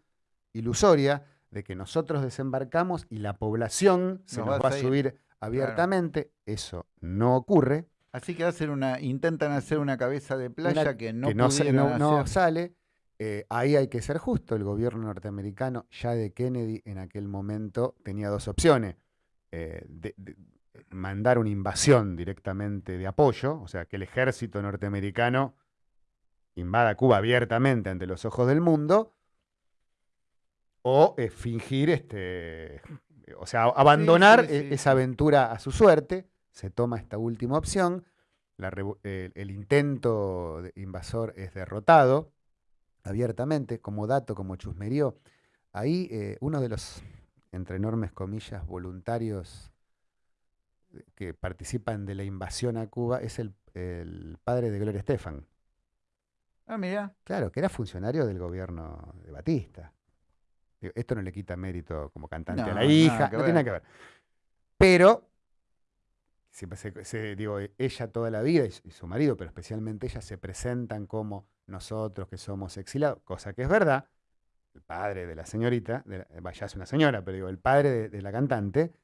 ilusoria de que nosotros desembarcamos y la población se Nos nos, va a subir abiertamente. Eso no ocurre. Así que hacen una, intentan hacer una cabeza de playa Una- que no que no, sa- pudieron no- no hacer. sale. Eh, ahí hay que ser justo. El gobierno norteamericano, ya de Kennedy, en aquel momento tenía dos opciones. Eh, de- de- mandar una invasión directamente de apoyo, o sea, que el ejército norteamericano invada Cuba abiertamente ante los ojos del mundo, o eh, fingir, este, o sea, abandonar sí, e- sí, esa aventura a su suerte. Se toma esta última opción. La el, el intento de invasor es derrotado abiertamente, como dato, como chusmerío. Ahí eh, uno de los, entre enormes comillas, voluntarios eh, que participan de la invasión a Cuba es el, el padre de Gloria Estefan. Ah, mira. Claro, que era funcionario del gobierno de Batista. Esto no le quita mérito como cantante a la hija, no tiene nada que ver. Pero, siempre se, se- digo, e- ella toda la vida y su, marido, pero especialmente ella, se presentan como nosotros que somos exilados, cosa que es verdad. El padre de la señorita, de la- ya es una señora, pero digo, el padre de, de la cantante,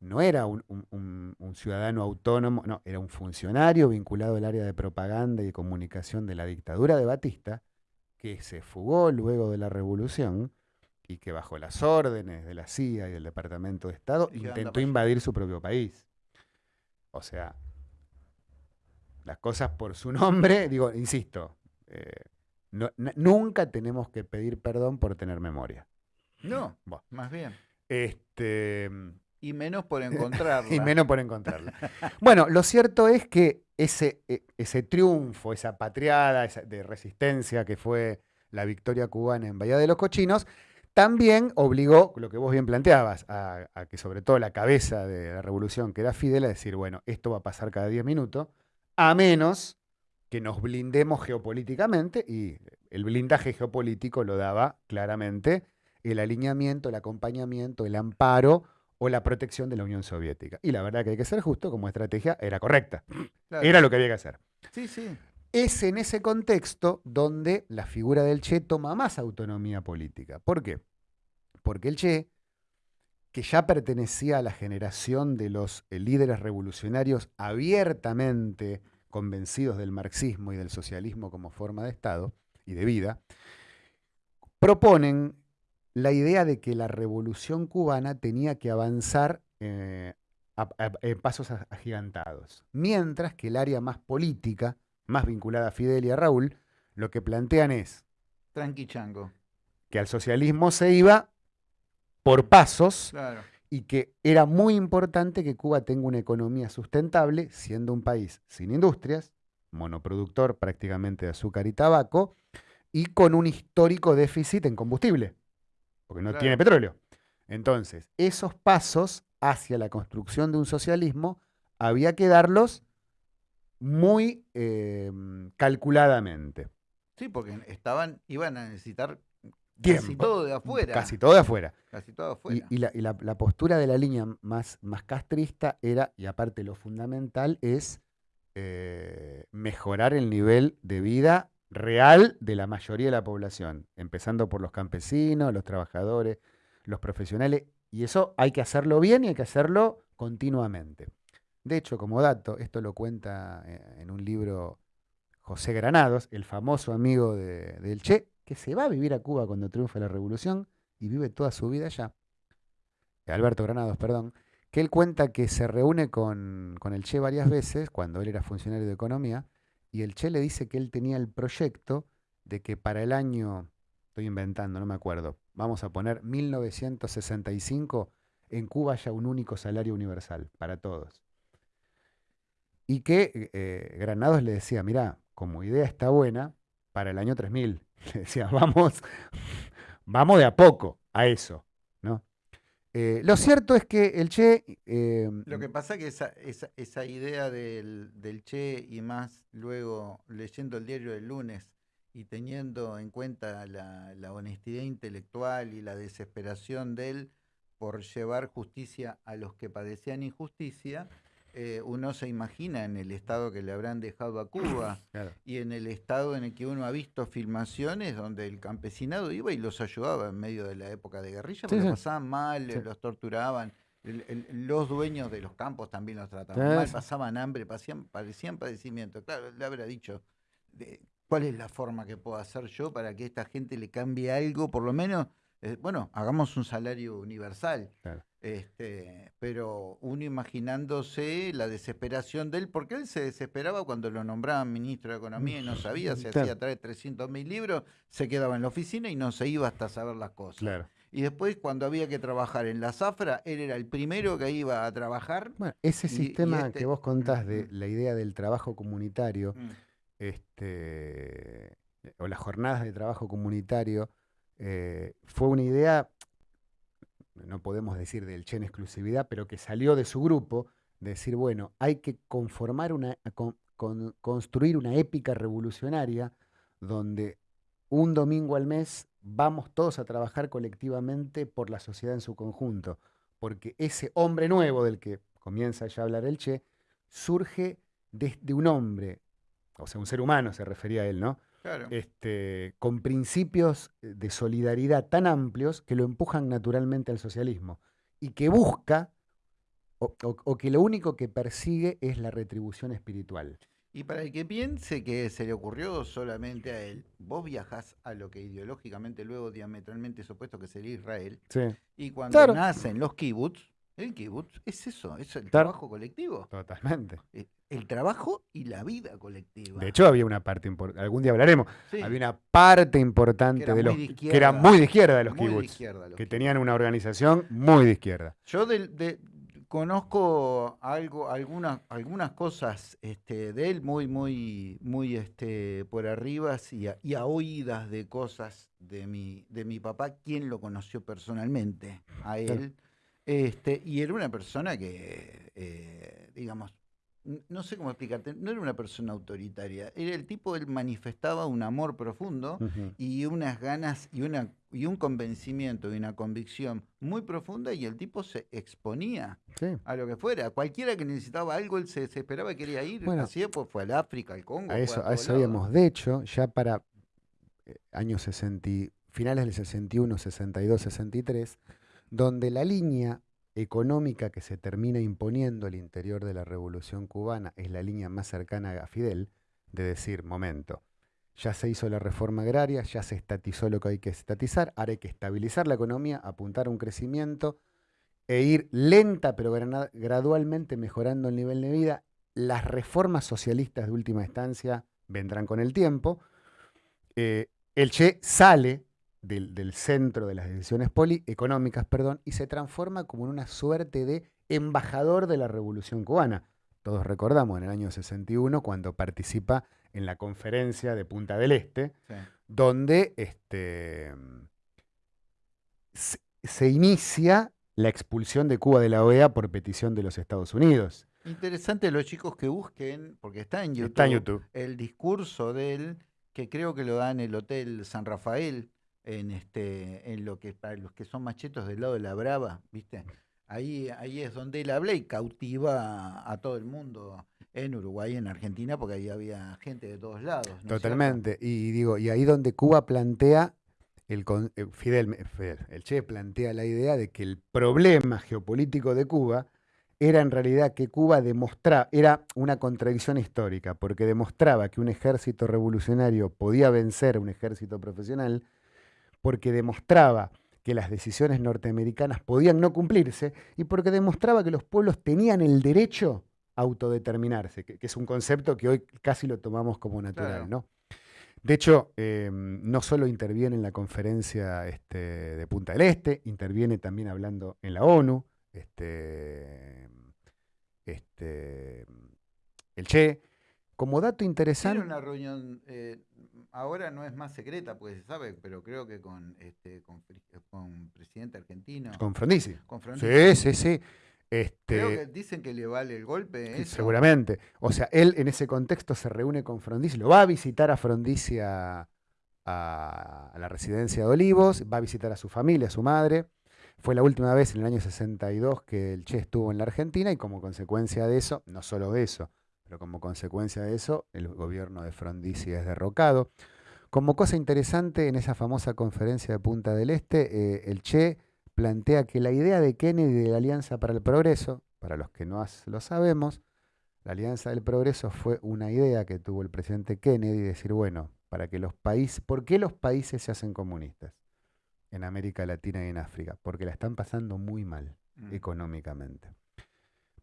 no era un, ciudadano autónomo, no, era un funcionario vinculado al área de propaganda y comunicación de la dictadura de Batista, que se fugó luego de la revolución y que bajo las órdenes de la CIA y del Departamento de Estado intentó invadir su propio país. O sea, las cosas por su nombre, digo, insisto, eh, nunca tenemos que pedir perdón por tener memoria. No, más bien. Este, y menos por encontrarla. y menos por encontrarla. bueno, lo cierto es que ese, e, ese triunfo, esa patriada de resistencia que fue la victoria cubana en Bahía de los Cochinos, también obligó, lo que vos bien planteabas, a, que sobre todo la cabeza de la revolución, que era Fidel, a decir, bueno, esto va a pasar cada 10 minutos, a menos que nos blindemos geopolíticamente, y el blindaje geopolítico lo daba claramente el alineamiento, el acompañamiento, el amparo o la protección de la Unión Soviética. Y la verdad que hay que ser justo, como estrategia era correcta. Era lo que había que hacer. Sí, sí. Es en ese contexto donde la figura del Che toma más autonomía política. ¿Por qué? Porque el Che, que ya pertenecía a la generación de los eh, líderes revolucionarios abiertamente convencidos del marxismo y del socialismo como forma de Estado y de vida, proponen la idea de que la revolución cubana tenía que avanzar eh, en pasos agigantados, mientras que el área más política, más vinculada a Fidel y a Raúl, lo que plantean es... Tranqui chango. Que al socialismo se iba por pasos y que era muy importante que Cuba tenga una economía sustentable, siendo un país sin industrias, monoproductor prácticamente de azúcar y tabaco, y con un histórico déficit en combustible, porque no tiene petróleo. Entonces, esos pasos hacia la construcción de un socialismo había que darlos muy em, calculadamente. Sí, porque estaban, iban a necesitar casi todo de afuera. Casi todo de afuera. Casi todo de afuera. Y, la, postura de la línea más, más castrista era, y aparte lo fundamental, es eh, mejorar el nivel de vida real de la mayoría de la población, empezando por los campesinos, los trabajadores, los profesionales, y eso hay que hacerlo bien y hay que hacerlo continuamente. De hecho, como dato, esto lo cuenta eh, en un libro José Granados, el famoso amigo de, del Che, que se va a vivir a Cuba cuando triunfa la revolución y vive toda su vida allá. Alberto Granados, perdón, que él cuenta que se reúne con, con el Che varias veces cuando él era funcionario de economía y el Che le dice que él tenía el proyecto de que para el año, estoy inventando, no me acuerdo, vamos a poner 1965, en Cuba haya un único salario universal para todos. Y que eh, Granados le decía, mira, como idea está buena, para el año 3000. Le decía, vamos, vamos de a poco a eso, ¿no? Eh, lo cierto es que el Che... Eh, lo que pasa es que esa, esa, idea del, del, Che y más luego leyendo el diario del lunes y teniendo en cuenta la, la honestidad intelectual y la desesperación de él por llevar justicia a los que padecían injusticia, eh, uno se imagina en el estado que le habrán dejado a Cuba y en el estado en el que uno ha visto filmaciones donde el campesinado iba y los ayudaba en medio de la época de guerrilla, porque pasaban mal, los torturaban. los dueños de los campos también los trataban mal, pasaban hambre, parecían, padecían padecimiento. Claro, le habrá dicho, ¿cuál es la forma que puedo hacer yo para que esta gente le cambie algo? Por lo menos, eh, bueno, hagamos un salario universal. Este, pero uno imaginándose la desesperación de él, porque él se desesperaba cuando lo nombraban ministro de Economía y no sabía, se hacía traer 300 mil libros, se quedaba en la oficina y no se iba hasta saber las cosas. Y después, cuando había que trabajar en la zafra, él era el primero que iba a trabajar. Bueno, ese sistema este que vos contás de la idea del trabajo comunitario, mm. este, o las jornadas de trabajo comunitario, eh, fue una idea no podemos decir del Che en exclusividad, pero que salió de su grupo, de decir, bueno, hay que conformar una, construir una épica revolucionaria donde un domingo al mes vamos todos a trabajar colectivamente por la sociedad en su conjunto, porque ese hombre nuevo del que comienza ya a hablar el Che, surge desde un hombre, o sea, un ser humano se refería a él, ¿no? Este, con principios eh, de solidaridad tan amplios que lo empujan naturalmente al socialismo y que busca o, o- o que lo único que persigue es la retribución espiritual. Y para el que piense que se le ocurrió solamente a él, vos viajás a lo que ideológicamente luego diametralmente es opuesto que sería Israel, Sí, y cuando Claro. nacen los kibbutz, el kibbutz es eso, es el Claro. trabajo colectivo, totalmente. eh, el trabajo y la vida colectiva. De hecho, había una parte importante, algún día hablaremos, Sí, había una parte importante de los de que era muy de izquierda de los kibbutz, que tenían una organización muy de izquierda. Yo de- conozco algo, algunas, algunas cosas este, de él muy, muy, muy este, por arriba y a, y a oídas de cosas de mi, de mi papá, quien lo conoció personalmente a Claro. él. Este, y era una persona que, eh, digamos, no sé cómo explicarte, no era una persona autoritaria, era el tipo, él manifestaba un amor profundo y unas ganas y una y un convencimiento y una convicción muy profunda y el tipo se exponía Sí. a lo que fuera. Cualquiera que necesitaba algo, él se desesperaba y quería ir. Bueno, Así pues fue al África, al Congo. A eso, a habíamos. De hecho, ya para eh, años 60, y- finales del 61, 62, 63, donde la línea económica que se termina imponiendo al interior de la revolución cubana es la línea más cercana a Fidel, de decir, momento, ya se hizo la reforma agraria, ya se estatizó lo que hay que estatizar, ahora hay que estabilizar la economía, apuntar a un crecimiento e ir lenta pero gradualmente mejorando el nivel de vida. Las reformas socialistas de última instancia vendrán con el tiempo. Eh, el Che sale del, del centro de las decisiones poli- económicas perdón, y se transforma como en una suerte de embajador de la revolución cubana. Todos recordamos en el año 61 cuando participa en la conferencia de Punta del Este, Sí. donde este, se, se inicia la expulsión de Cuba de la OEA por petición de los Estados Unidos. Interesante los chicos que busquen, porque está en YouTube, Está en YouTube. el discurso de él, que creo que lo da en el Hotel San Rafael, en este, en lo que para los que son machetos del lado de la Brava, ¿viste? Ahí, ahí es donde él habla y cautiva a, todo el mundo en Uruguay, en Argentina, porque ahí había gente de todos lados. Totalmente. Y digo, y ahí donde Cuba plantea, el, eh, Fidel, Fidel, el Che plantea la idea de que el problema geopolítico de Cuba era en realidad que Cuba demostraba, era una contradicción histórica, porque demostraba que un ejército revolucionario podía vencer a un ejército profesional, porque demostraba que las decisiones norteamericanas podían no cumplirse y porque demostraba que los pueblos tenían el derecho a autodeterminarse, que, que es un concepto que hoy casi lo tomamos como natural, Claro. ¿no? De hecho, eh, no solo interviene en la conferencia este, de Punta del Este, interviene también hablando en la ONU, este, este, el Che. Como dato Tiene interesante, una reunión, eh, ahora no es más secreta, porque se sabe, pero creo que con este con, con presidente argentino, con Frondizi. con Sí, Frondizi, sí, sí. creo Este, que dicen que le vale el golpe. Sí, eso. Seguramente. O sea, él en ese contexto se reúne con Frondizi, lo va a visitar a Frondizi a, a- a la residencia de Olivos, va a visitar a su familia, a su madre. Fue la última vez en el año 62 que el Che estuvo en la Argentina y como consecuencia de eso, no solo de eso, pero como consecuencia de eso, el gobierno de Frondizi es derrocado. Como cosa interesante, en esa famosa conferencia de Punta del Este, eh, el Che plantea que la idea de Kennedy de la Alianza para el Progreso, para los que no lo sabemos, la Alianza del Progreso fue una idea que tuvo el presidente Kennedy, decir, bueno, para que los países, ¿por qué los países se hacen comunistas en América Latina y en África? Porque la están pasando muy mal Mm. económicamente.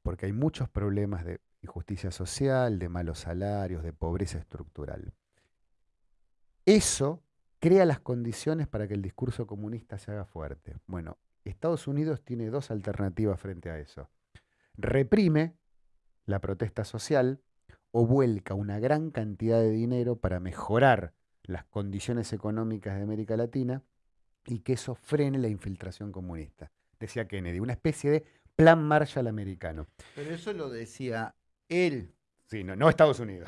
Porque hay muchos problemas de injusticia social, de malos salarios, de pobreza estructural. Eso crea las condiciones para que el discurso comunista se haga fuerte. Bueno, Estados Unidos tiene dos alternativas frente a eso. Reprime la protesta social o vuelca una gran cantidad de dinero para mejorar las condiciones económicas de América Latina y que eso frene la infiltración comunista. Decía Kennedy, una especie de plan Marshall americano. Pero eso lo decía él, Sí, no, no Estados Unidos.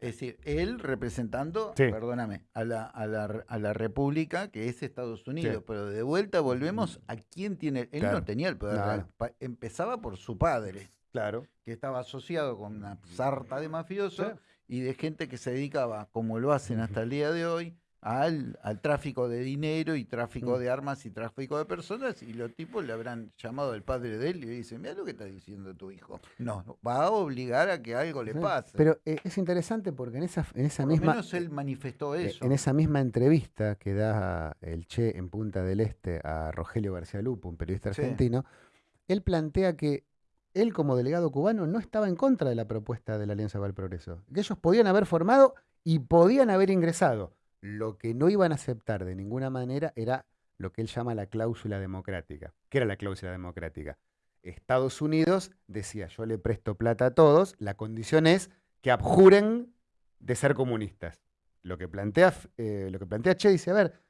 es decir, él representando, Sí. perdóname, a la, a, la, a la República que es Estados Unidos. Sí. Pero de vuelta volvemos a quién tiene. Él Claro. no tenía el poder real. Empezaba por su padre, Claro. que estaba asociado con una sarta de mafiosos Sí. y de gente que se dedicaba, como lo hacen hasta el día de hoy, al, al tráfico de dinero y tráfico Mm. de armas y tráfico de personas y los tipos le habrán llamado al padre de él y le dicen, mira lo que está diciendo tu hijo. No, va a obligar a que algo le pase. Pero eh, es interesante porque en esa, en esa Por misma... menos él manifestó Eh, eso. En esa misma entrevista que da el Che en Punta del Este a Rogelio García Lupo, un periodista Sí. argentino, él plantea que él como delegado cubano no estaba en contra de la propuesta de la Alianza para el Progreso, que ellos podían haber formado y podían haber ingresado. Lo que no iban a aceptar de ninguna manera era lo que él llama la cláusula democrática. ¿Qué era la cláusula democrática? Estados Unidos decía, yo le presto plata a todos, la condición es que abjuren de ser comunistas. Lo que plantea, eh, lo que plantea Che dice, a ver,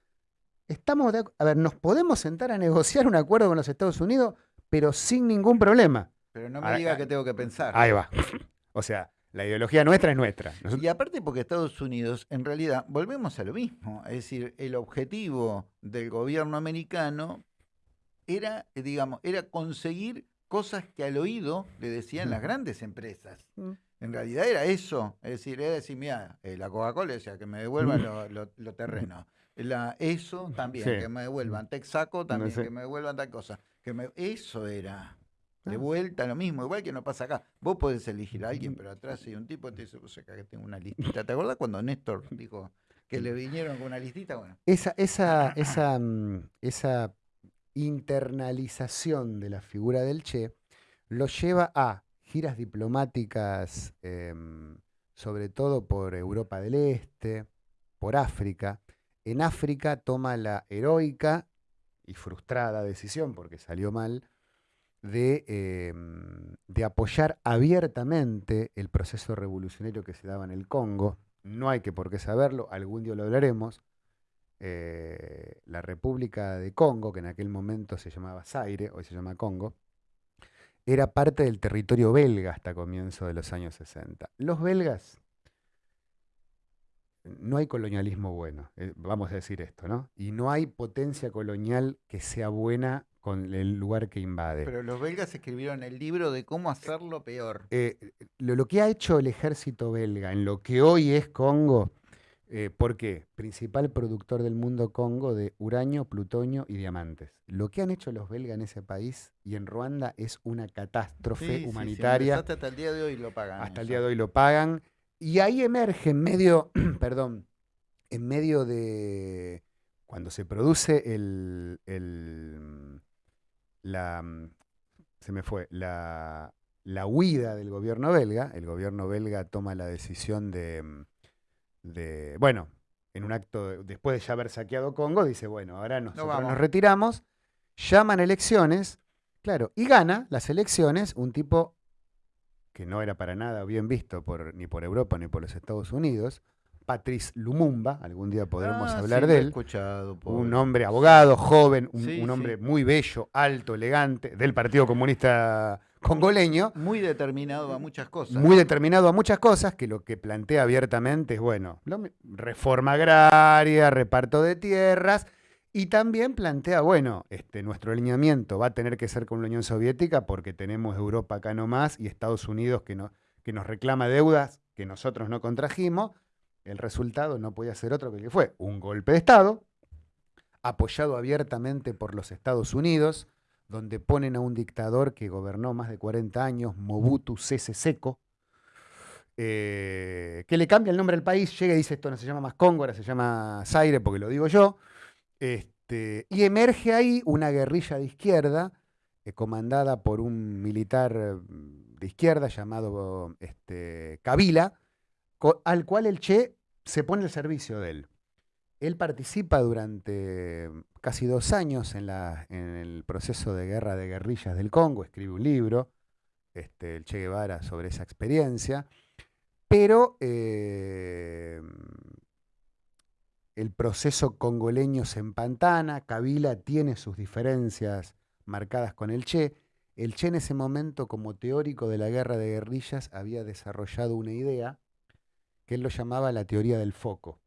estamos de a ver, nos podemos sentar a negociar un acuerdo con los Estados Unidos, pero sin ningún problema. Pero no me Ah, diga ah, que tengo que pensar. Ahí va. O sea, la ideología nuestra es nuestra. Nosotros- Y aparte porque Estados Unidos, en realidad, volvemos a lo mismo. Es decir, el objetivo del gobierno americano era, digamos, era conseguir cosas que al oído le decían las grandes empresas. Mm. En realidad era eso. Es decir, era decir, mira, eh, la Coca-Cola decía que me devuelvan Mm. lo, lo- lo terreno. La, eso también, Sí. que me devuelvan. Texaco también, sé. que me devuelvan tal cosa. Que me, eso era. De Ah. vuelta lo mismo, igual que no pasa acá. Vos podés elegir a alguien, pero atrás hay un tipo que te dice, pues acá que tengo una listita. ¿Te acordás cuando Néstor dijo que le vinieron con una listita? Bueno, Esa, esa, esa, mm, esa internalización de la figura del Che lo lleva a giras diplomáticas, em, sobre todo por Europa del Este, por África. En África toma la heroica y frustrada decisión, porque salió mal, de, em, de apoyar abiertamente el proceso revolucionario que se daba en el Congo. No hay que por qué saberlo, algún día lo hablaremos. Eh, la República de Congo, que en aquel momento se llamaba Zaire, hoy se llama Congo, era parte del territorio belga hasta comienzo de los años 60. Los belgas, no hay colonialismo bueno, eh, vamos a decir esto, ¿no? Y no hay potencia colonial que sea buena con el lugar que invade. pero los belgas escribieron el libro de cómo hacerlo peor. Eh, lo, lo que ha hecho el ejército belga en lo que hoy es Congo, eh, ¿por qué? Principal productor del mundo Congo de uranio, plutonio y diamantes. Lo que han hecho los belgas en ese país y en Ruanda es una catástrofe Sí, sí, sí, humanitaria. empezaste hasta el día de hoy lo pagan. Hasta el día de hoy lo pagan. Y ahí emerge en medio, perdón, en medio de cuando se produce el, el- la, se me fue, la, la huida del gobierno belga, el gobierno belga toma la decisión de, de, bueno, en un acto, de- después de ya haber saqueado Congo, dice, bueno, ahora nosotros nos retiramos, llaman elecciones, claro, y gana las elecciones un tipo que no era para nada bien visto por, ni por Europa ni por los Estados Unidos, Patrice Lumumba, algún día podremos Ah, hablar sí, de él, escuchado, un hombre abogado, joven, un, Sí, un hombre sí. muy bello, alto, elegante, del Partido Comunista Congoleño, Muy determinado a muchas cosas. muy determinado a muchas cosas, que lo que plantea abiertamente es, bueno, reforma agraria, reparto de tierras, y también plantea, bueno, este, nuestro alineamiento va a tener que ser con la Unión Soviética porque tenemos Europa acá nomás y Estados Unidos que, no, que nos reclama deudas que nosotros no contrajimos. El resultado no podía ser otro que el que fue un golpe de Estado, apoyado abiertamente por los Estados Unidos, donde ponen a un dictador que gobernó más de 40 años, Mobutu Sese Seko, eh, que le cambia el nombre al país, llega y dice esto no se llama más Congo, ahora se llama Zaire porque lo digo yo, este, y emerge ahí una guerrilla de izquierda eh, comandada por un militar eh, de izquierda llamado este, Kabila, al cual el Che se pone al servicio de él. Él participa durante casi dos años en el proceso de guerra de guerrillas del Congo, escribe un libro, este, el Che Guevara, sobre esa experiencia, pero eh, el proceso congoleño se empantana, Kabila tiene sus diferencias marcadas con el Che. El Che en ese momento, como teórico de la guerra de guerrillas, había desarrollado una idea que él lo llamaba la teoría del foco.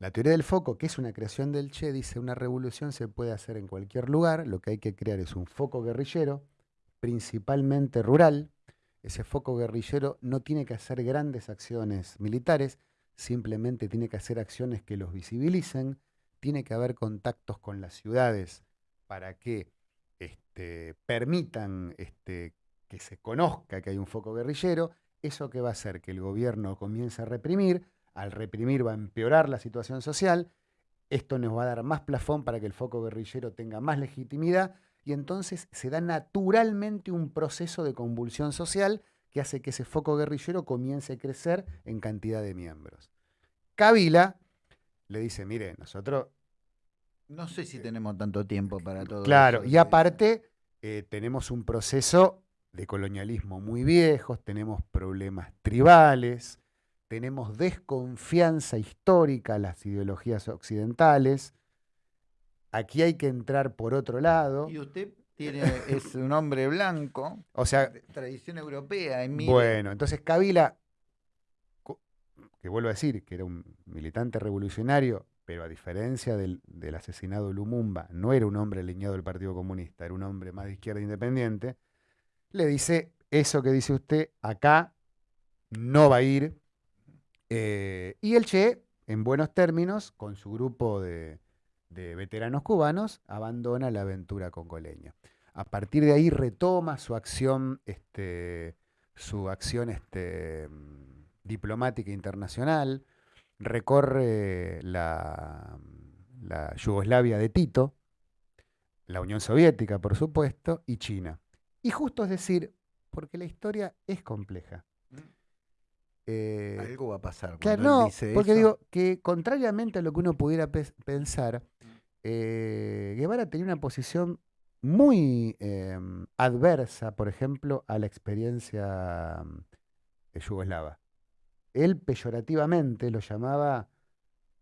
La teoría del foco, que es una creación del Che, dice una revolución se puede hacer en cualquier lugar, lo que hay que crear es un foco guerrillero, principalmente rural. Ese foco guerrillero no tiene que hacer grandes acciones militares, simplemente tiene que hacer acciones que los visibilicen, tiene que haber contactos con las ciudades para que este, permitan este, que se conozca que hay un foco guerrillero, eso que va a hacer que el gobierno comience a reprimir, al reprimir va a empeorar la situación social, esto nos va a dar más plafón para que el foco guerrillero tenga más legitimidad. Y entonces se da naturalmente un proceso de convulsión social que hace que ese foco guerrillero comience a crecer en cantidad de miembros. Kabila le dice, mire, nosotros... No sé si tenemos tanto tiempo para todo Claro, y aparte eh, tenemos un proceso de colonialismo muy viejo, tenemos problemas tribales, tenemos desconfianza histórica a las ideologías occidentales. Aquí hay que entrar por otro lado. Y usted tiene, es un hombre blanco, o sea, tradición europea. bueno, entonces Kabila, que vuelvo a decir que era un militante revolucionario, pero a diferencia del, del asesinado Lumumba, no era un hombre alineado del Partido Comunista, era un hombre más de izquierda independiente, le dice, eso que dice usted acá no va a ir, eh, y el Che, en buenos términos, con su grupo de, veteranos cubanos, abandona la aventura congoleña. A partir de ahí retoma su acción, este, su acción este, diplomática internacional, recorre la, la Yugoslavia de Tito, la Unión Soviética, por supuesto, y China. Y justo es decir, porque la historia es compleja. Eh, Algo va a pasar. Claro, no, porque digo que contrariamente a lo que uno pudiera pensar, eh, Guevara tenía una posición muy em, adversa, por ejemplo, a la experiencia mm, yugoslava. Él peyorativamente lo llamaba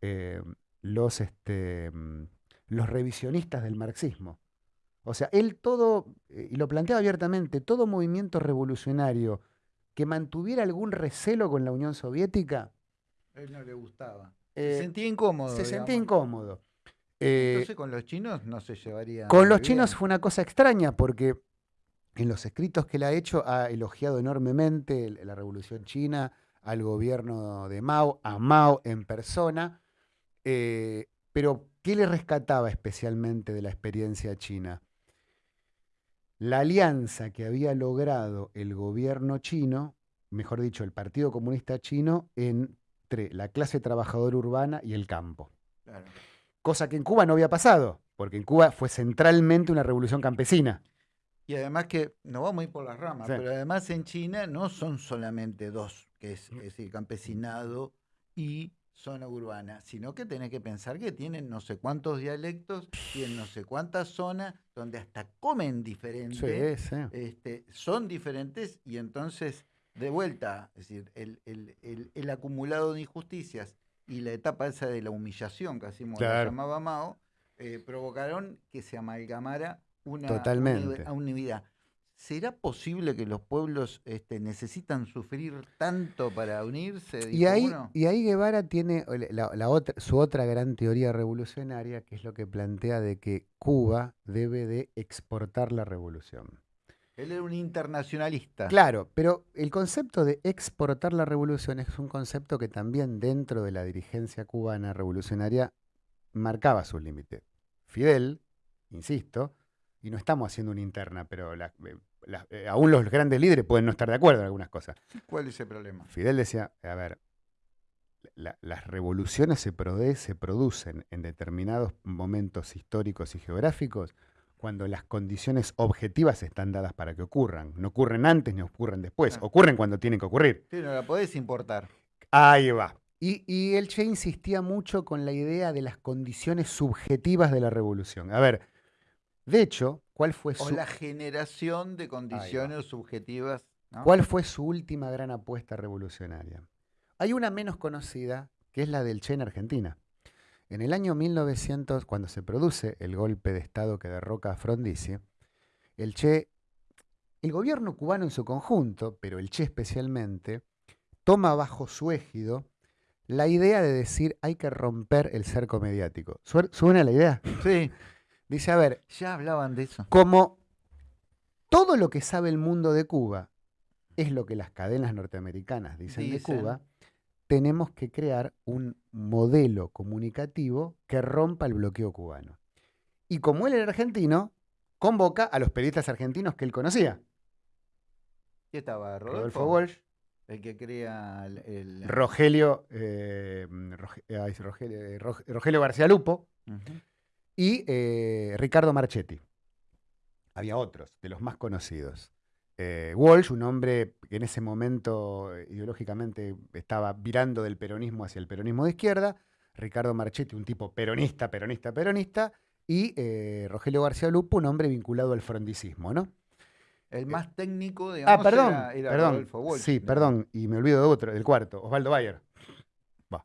em, los, este, mm, los revisionistas del marxismo. O sea, él todo, eh, y lo planteaba abiertamente, todo movimiento revolucionario que mantuviera algún recelo con la Unión Soviética. A él no le gustaba. se eh, sentía incómodo. Se sentía incómodo. Entonces eh, con los chinos no se llevaría. Con los chinos fue una cosa extraña porque en los escritos que él ha hecho ha elogiado enormemente la revolución china, al gobierno de Mao, a Mao en persona. Eh, pero, ¿qué le rescataba especialmente de la experiencia china? la alianza que había logrado el gobierno chino, mejor dicho, el Partido Comunista Chino, entre la clase trabajadora urbana y el campo. Cosa que en Cuba no había pasado, porque en Cuba fue centralmente una revolución campesina. Y además que, no vamos a ir por las ramas, pero además en China no son solamente dos, que es, es el campesinado y zona urbana, sino que tenés que pensar que tienen no sé cuántos dialectos, tienen no sé cuántas zonas donde hasta comen diferente, Este, son diferentes y entonces, de vuelta, es decir, el, acumulado de injusticias y la etapa esa de la humillación, que así como llamaba Mao, eh, provocaron que se amalgamara una, Totalmente. una unidad. ¿Será posible que los pueblos este, necesitan sufrir tanto para unirse? Y ahí, y ahí Guevara tiene la, otra, su otra gran teoría revolucionaria, que es lo que plantea de que Cuba debe de exportar la revolución. Él era un internacionalista. Claro, pero el concepto de exportar la revolución es un concepto que también dentro de la dirigencia cubana revolucionaria marcaba sus límites. Fidel, insisto, y no estamos haciendo una interna, pero la, eh, eh, aún los grandes líderes pueden no estar de acuerdo en algunas cosas. ¿Cuál es el problema? Fidel decía, a ver, las revoluciones se, se producen en determinados momentos históricos y geográficos cuando las condiciones objetivas están dadas para que ocurran. No ocurren antes ni ocurren después, ocurren cuando tienen que ocurrir. Sí, no la podés importar. Ahí va. Y, y el Che insistía mucho con la idea de las condiciones subjetivas de la revolución. A ver, de hecho, ¿cuál fue su... O la generación de condiciones subjetivas. ¿Cuál fue su última gran apuesta revolucionaria? Hay una menos conocida, que es la del Che en Argentina. En el año 1900, cuando se produce el golpe de Estado que derroca a Frondizi, el Che, el gobierno cubano en su conjunto, pero el Che especialmente, toma bajo su égido la idea de decir hay que romper el cerco mediático. ¿Suena la idea? Sí. Dice, a ver, ya hablaban de eso. Como todo lo que sabe el mundo de Cuba es lo que las cadenas norteamericanas dicen, de Cuba, tenemos que crear un modelo comunicativo que rompa el bloqueo cubano. Y como él era argentino, convoca a los periodistas argentinos que él conocía. ¿Qué estaba? Rodolfo, Rodolfo Walsh, El que crea el. el- Rogelio, eh, ay, Rogelio, eh, Rog- Rogelio García Lupo y eh, Ricardo Marchetti. Había otros, de los más conocidos. Eh, Walsh, un hombre que en ese momento eh, ideológicamente estaba virando del peronismo hacia el peronismo de izquierda. Ricardo Marchetti, un tipo peronista, peronista, peronista. Y eh, Rogelio García Lupo, un hombre vinculado al frondicismo, ¿no? El más técnico, digamos, Ah, perdón, era, era perdón. Rodolfo Walsh, sí, ¿no? perdón, y me olvido de otro, del cuarto, Osvaldo Bayer.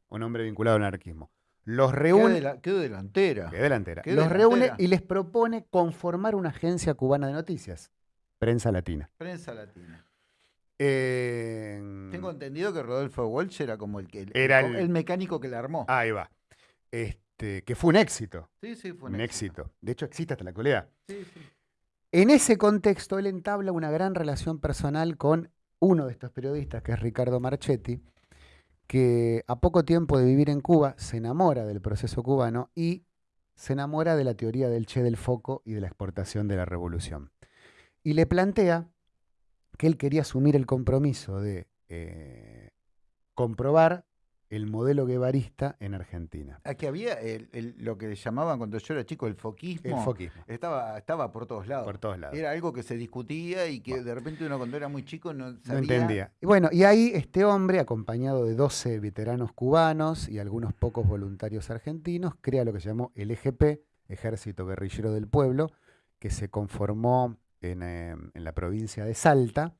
Un hombre vinculado al anarquismo. Los Qué, reúne, qué delantera. qué delantera. qué Los delantera. reúne y les propone conformar una agencia cubana de noticias, Prensa Latina. Prensa latina. Eh, Tengo entendido que Rodolfo Walsh era como el que Era el- el- el mecánico que la armó. Ahí va. Este, que fue un éxito. sí, sí, fue Un, éxito. De hecho, existe hasta la actualidad. Sí, sí. En ese contexto, él entabla una gran relación personal con uno de estos periodistas, que es Ricardo Marchetti, que a poco tiempo de vivir en Cuba se enamora del proceso cubano y se enamora de la teoría del Che del Foco y de la exportación de la revolución. Y le plantea que él quería asumir el compromiso de eh, comprobar el modelo guevarista en Argentina. Aquí había el- el- lo que llamaban cuando yo era chico el foquismo. El foquismo, Estaba, estaba por todos lados. por todos lados. Era algo que se discutía y que de repente uno cuando era muy chico no sabía. No entendía. Y bueno, y ahí este hombre, acompañado de 12 veteranos cubanos y algunos pocos voluntarios argentinos, crea lo que se llamó el EGP, Ejército Guerrillero del Pueblo, que se conformó en, eh, en la provincia de Salta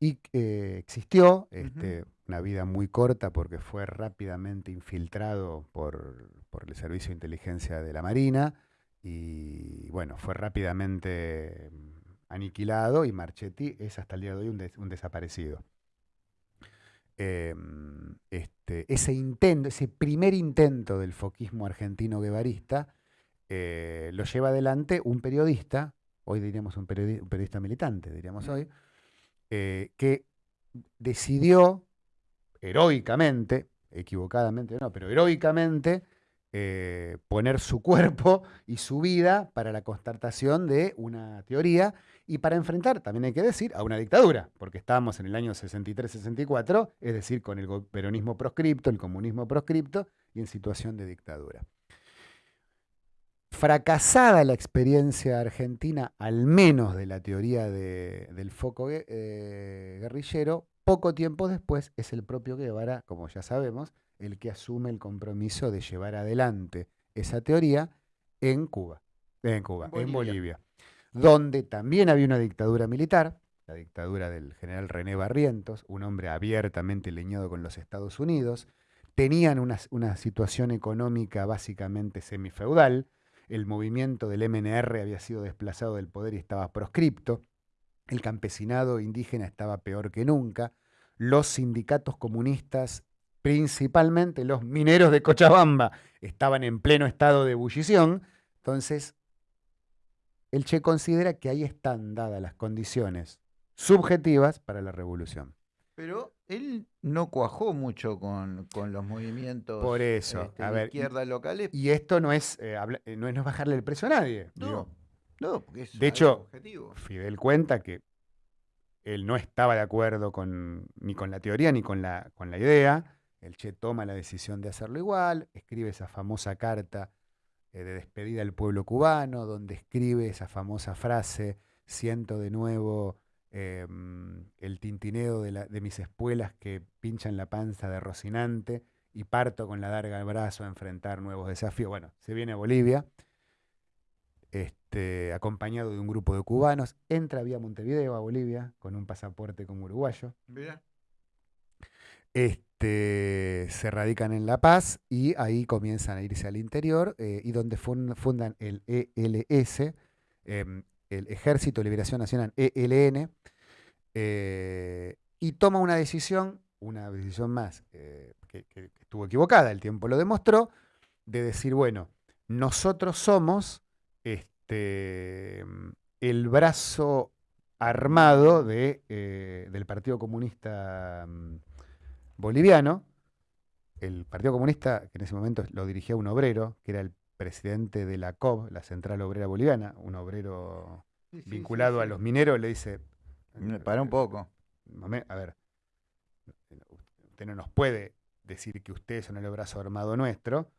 y eh, existió este, una vida muy corta porque fue rápidamente infiltrado por, por el Servicio de Inteligencia de la Marina y bueno, fue rápidamente mm, aniquilado y Marchetti es hasta el día de hoy un, des- un desaparecido. Eh, este, ese intento, ese primer intento del foquismo argentino guevarista eh, lo lleva adelante un periodista, hoy diríamos un, periodi- un periodista militante, diríamos hoy, eh, que decidió heroicamente, equivocadamente no, pero heroicamente, eh, poner su cuerpo y su vida para la constatación de una teoría y para enfrentar, también hay que decir, a una dictadura, porque estábamos en el año 63-64, es decir, con el peronismo proscripto, el comunismo proscripto y en situación de dictadura. Fracasada la experiencia argentina, al menos de la teoría de- del foco eh, guerrillero, poco tiempo después es el propio Guevara, como ya sabemos, el que asume el compromiso de llevar adelante esa teoría en Cuba, en Cuba, En en Bolivia. Bolivia, donde también había una dictadura militar, la dictadura del general René Barrientos, un hombre abiertamente leñado con los Estados Unidos, tenían una, una situación económica básicamente semifeudal, el movimiento del MNR había sido desplazado del poder y estaba proscripto, el campesinado indígena estaba peor que nunca, los sindicatos comunistas, principalmente los mineros de Cochabamba, estaban en pleno estado de ebullición, entonces el Che considera que ahí están dadas las condiciones subjetivas para la revolución. Pero él no cuajó mucho con, con los movimientos Por eso, este, a de ver, y- izquierda locales. Y esto no es, eh, habla- eh, no es bajarle el precio a nadie. No, digo. no, porque es De hecho, objetivo. Fidel cuenta que él no estaba de acuerdo con, ni con la teoría ni con la, con la idea. El Che toma la decisión de hacerlo igual, escribe esa famosa carta eh, de despedida al pueblo cubano, donde escribe esa famosa frase, siento de nuevo eh, mm, el tintineo de, la- de mis espuelas que pinchan la panza de Rocinante y parto con la darga al brazo a enfrentar nuevos desafíos. Bueno, se viene a Bolivia, este, acompañado de un grupo de cubanos, entra vía Montevideo a Bolivia con un pasaporte como uruguayo. Este, se radican en La Paz y ahí comienzan a irse al interior eh, y donde fun- fundan el ELS, em, el Ejército de Liberación Nacional, ELN, eh, y toma una decisión, una decisión más, eh, que, estuvo equivocada, el tiempo lo demostró, de decir, bueno, nosotros somos este, el brazo armado de, eh, del Partido Comunista mm, Boliviano, el Partido Comunista, que en ese momento lo dirigía un obrero, que era el presidente de la COB, la Central Obrera Boliviana, un obrero vinculado a los mineros, le dice... Para un poco. A ver, usted no nos puede decir que ustedes son el brazo armado nuestro,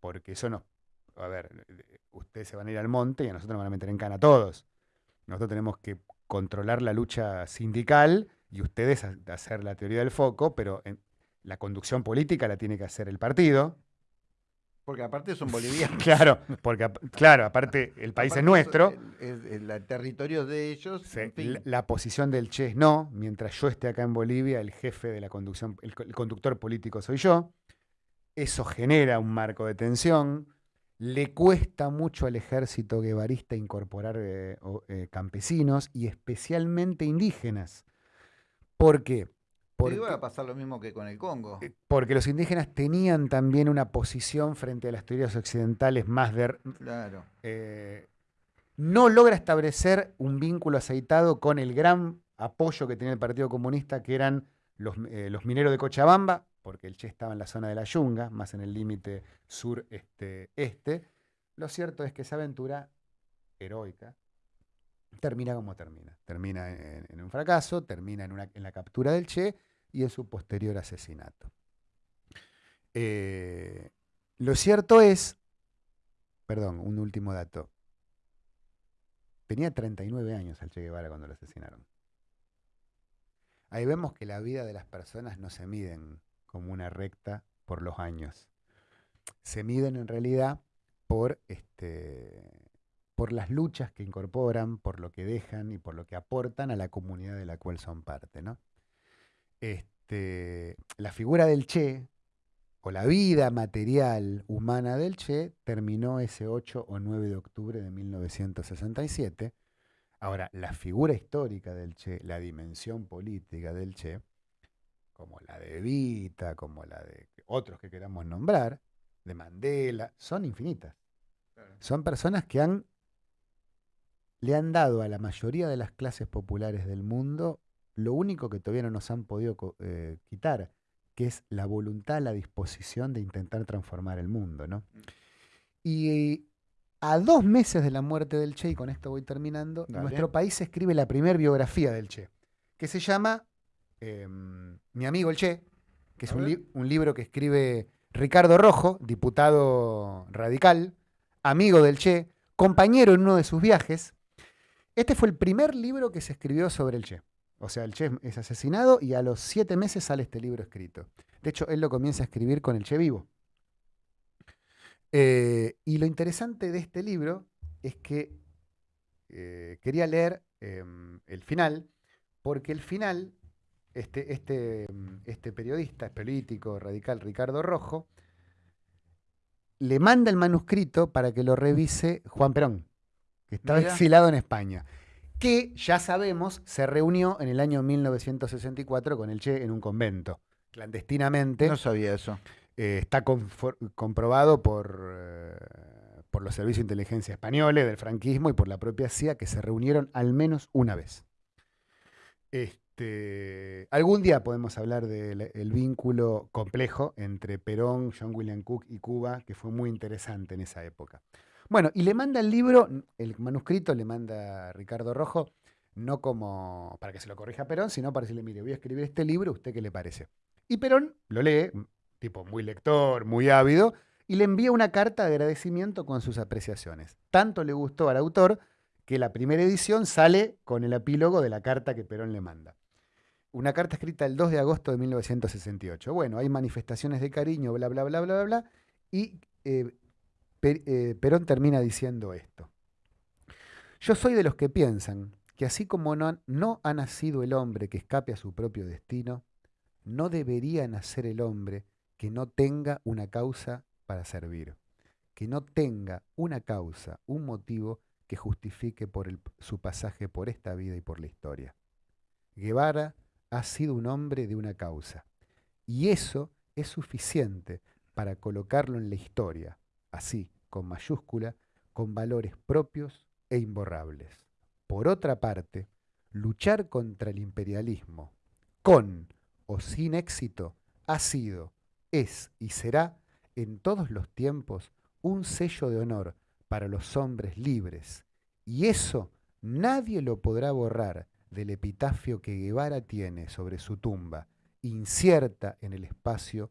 porque eso no... A ver, ustedes se van a ir al monte y a nosotros nos van a meter en cana a todos. Nosotros tenemos que controlar la lucha sindical y ustedes hacer la teoría del foco, pero la conducción política la tiene que hacer el partido. Porque aparte son bolivianos. claro, porque claro, aparte el país es nuestro. El, territorio de ellos. la, posición del Che es no. Mientras yo esté acá en Bolivia, el jefe de la conducción, el, conductor político soy yo. Eso genera un marco de tensión. Le cuesta mucho al ejército guevarista incorporar eh, eh, campesinos y especialmente indígenas. ¿Por qué? Porque, iba a pasar lo mismo que con el Congo. Eh, porque los indígenas tenían también una posición frente a las teorías occidentales más de... Claro. Eh, no logra establecer un vínculo aceitado con el gran apoyo que tenía el Partido Comunista, que eran los, eh, los mineros de Cochabamba, porque el Che estaba en la zona de la Yunga, más en el límite sur-este-este. Lo cierto es que esa aventura heroica termina como termina. Termina en, un fracaso, termina en, la captura del Che y en su posterior asesinato. Eh, lo cierto es, perdón, un último dato. Tenía 39 años el Che Guevara cuando lo asesinaron. Ahí vemos que la vida de las personas no se miden como una recta por los años. Se miden en realidad por este, por las luchas que incorporan, por lo que dejan y por lo que aportan a la comunidad de la cual son parte. ¿no? Este, la figura del Che, o la vida material humana del Che, terminó ese 8 o 9 de octubre de 1967. Ahora, la figura histórica del Che, la dimensión política del Che, como la de Evita, como la de otros que queramos nombrar, de Mandela, son infinitas. Son personas que han le han dado a la mayoría de las clases populares del mundo lo único que todavía no nos han podido eh, quitar, que es la voluntad, la disposición de intentar transformar el mundo. ¿no? Mm. Y a dos meses de la muerte del Che, y con esto voy terminando, nuestro país escribe la primera biografía del Che, que se llama em, Mi amigo el Che, que es un, un libro que escribe Ricardo Rojo, diputado radical, amigo del Che, compañero en uno de sus viajes, este fue el primer libro que se escribió sobre el Che. O sea, el Che es asesinado y a los siete meses sale este libro escrito. De hecho, él lo comienza a escribir con el Che vivo. Eh, y lo interesante de este libro es que eh, quería leer em, el final, porque el final, este, este, este periodista, político, radical, Ricardo Rojo, le manda el manuscrito para que lo revise Juan Perón que estaba exilado en España, que ya sabemos se reunió en el año 1964 con el Che en un convento, clandestinamente. No sabía eso. Eh, está comprobado por, eh, por los servicios de inteligencia españoles, del franquismo y por la propia CIA, que se reunieron al menos una vez. Este, algún día podemos hablar del vínculo complejo entre Perón, John William Cook y Cuba, que fue muy interesante en esa época. Bueno, y le manda el libro, el manuscrito le manda a Ricardo Rojo, no como para que se lo corrija Perón, sino para decirle, mire, voy a escribir este libro, ¿usted qué le parece? Y Perón lo lee, tipo muy lector, muy ávido, y le envía una carta de agradecimiento con sus apreciaciones. Tanto le gustó al autor que la primera edición sale con el epílogo de la carta que Perón le manda. Una carta escrita el 2 de agosto de 1968. Bueno, hay manifestaciones de cariño, bla, bla, bla, bla, bla, bla, y eh, Perón termina diciendo esto. Yo soy de los que piensan que así como no, no ha nacido el hombre que escape a su propio destino, no debería nacer el hombre que no tenga una causa para servir, que no tenga una causa, un motivo que justifique su pasaje por esta vida y por la historia. Guevara ha sido un hombre de una causa, y eso es suficiente para colocarlo en la historia, así, con mayúscula, con valores propios e imborrables. Por otra parte, luchar contra el imperialismo, con o sin éxito, ha sido, es y será en todos los tiempos un sello de honor para los hombres libres. Y eso nadie lo podrá borrar del epitafio que Guevara tiene sobre su tumba, incierta en el espacio,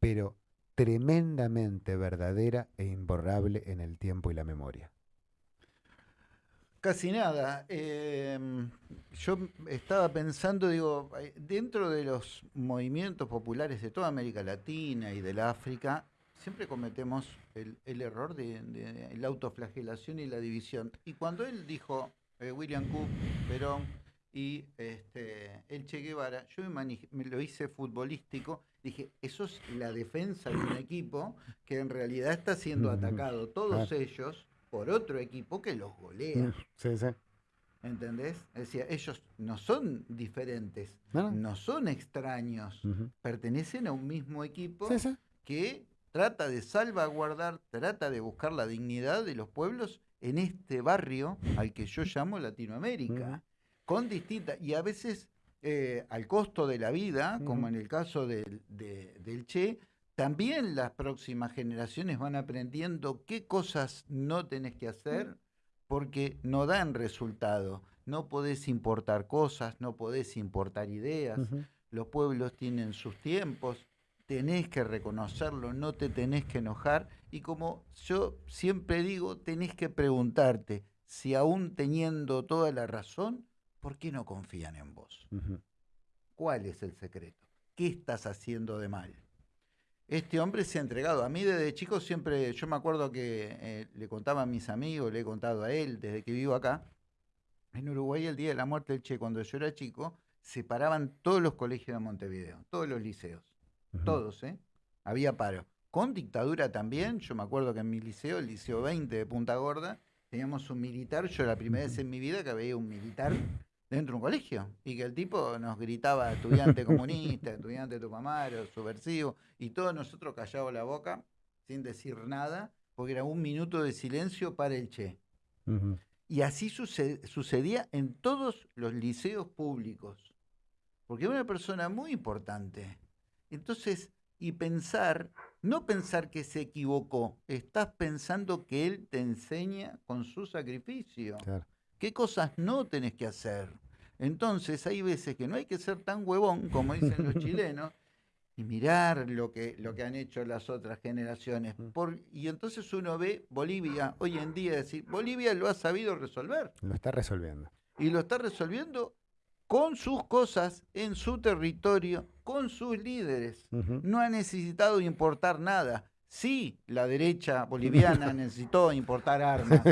pero tremendamente verdadera e imborrable en el tiempo y la memoria. Casi nada. Em, yo estaba pensando, digo, eh, dentro de los movimientos populares de toda América Latina y del África, siempre cometemos el, error de, la autoflagelación y la división. Y cuando él dijo, eh, William Cook, Perón y este, el Che Guevara, yo me, lo hice futbolístico, dije, eso es la defensa de un equipo que en realidad está siendo atacado, todos ellos por otro equipo que los golea. Sí, sí. ¿Entendés? Decir, ellos no son diferentes, no, son extraños, pertenecen a un mismo equipo que trata de salvaguardar, trata de buscar la dignidad de los pueblos en este barrio al que yo llamo Latinoamérica, con distintas, y a veces eh, al costo de la vida, como en el caso del Che, también las próximas generaciones van aprendiendo qué cosas no tenés que hacer porque no dan resultado. No podés importar cosas, no podés importar ideas. Los pueblos tienen sus tiempos, tenés que reconocerlo, no te tenés que enojar. Y como yo siempre digo, tenés que preguntarte si aún teniendo toda la razón, ¿por qué no confían en vos? ¿Cuál es el secreto? ¿Qué estás haciendo de mal? Este hombre se ha entregado. A mí desde chico siempre, yo me acuerdo que eh, le contaba a mis amigos, le he contado a él desde que vivo acá. En Uruguay el día de la muerte del Che, cuando yo era chico, se paraban todos los colegios de Montevideo, todos los liceos, todos, ¿eh? Había paro. Con dictadura también, yo me acuerdo que en mi liceo, el Liceo 20 de Punta Gorda, teníamos un militar, yo la primera vez en mi vida que veía un militar dentro de un colegio y que el tipo nos gritaba estudiante comunista, estudiante tupamaro, subversivo y todos nosotros callados la boca sin decir nada porque era un minuto de silencio para el Che. Y así sucedía en todos los liceos públicos, porque era una persona muy importante. Entonces, y pensar, no pensar que se equivocó, estás pensando que él te enseña con su sacrificio. Claro qué cosas no tenés que hacer. Entonces hay veces que no hay que ser tan huevón, como dicen los chilenos, y mirar lo que, lo que han hecho las otras generaciones. Por, y entonces uno ve Bolivia hoy en día, decir, Bolivia lo ha sabido resolver. Lo está resolviendo. Y lo está resolviendo con sus cosas, en su territorio, con sus líderes. No ha necesitado importar nada. Sí, la derecha boliviana necesitó importar armas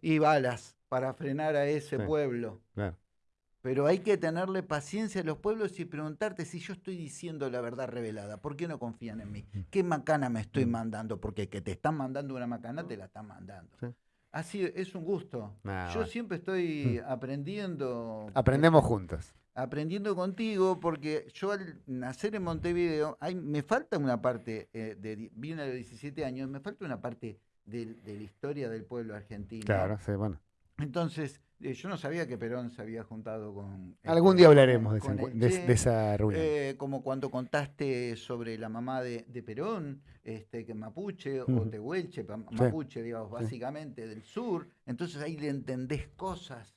y balas para frenar a ese pueblo. Pero hay que tenerle paciencia a los pueblos y preguntarte si yo estoy diciendo la verdad revelada. ¿Por qué no confían en mí? Mm. ¿Qué macana me estoy mm. mandando? Porque que te están mandando una macana, te la están mandando. Así es un gusto. yo siempre estoy mm. aprendiendo. Aprendemos juntos. Aprendiendo contigo, porque yo al nacer en Montevideo, hay, me falta una parte, eh, de, vine a los 17 años, me falta una parte de, de la historia del pueblo argentino. Claro, sí, bueno entonces, eh, yo no sabía que Perón se había juntado con... Este, Algún día hablaremos de, esa reunión. Eh, como cuando contaste sobre la mamá de, Perón, este, que Mapuche o Tehuelche, Mapuche, digamos, básicamente del sur. Entonces ahí le entendés cosas,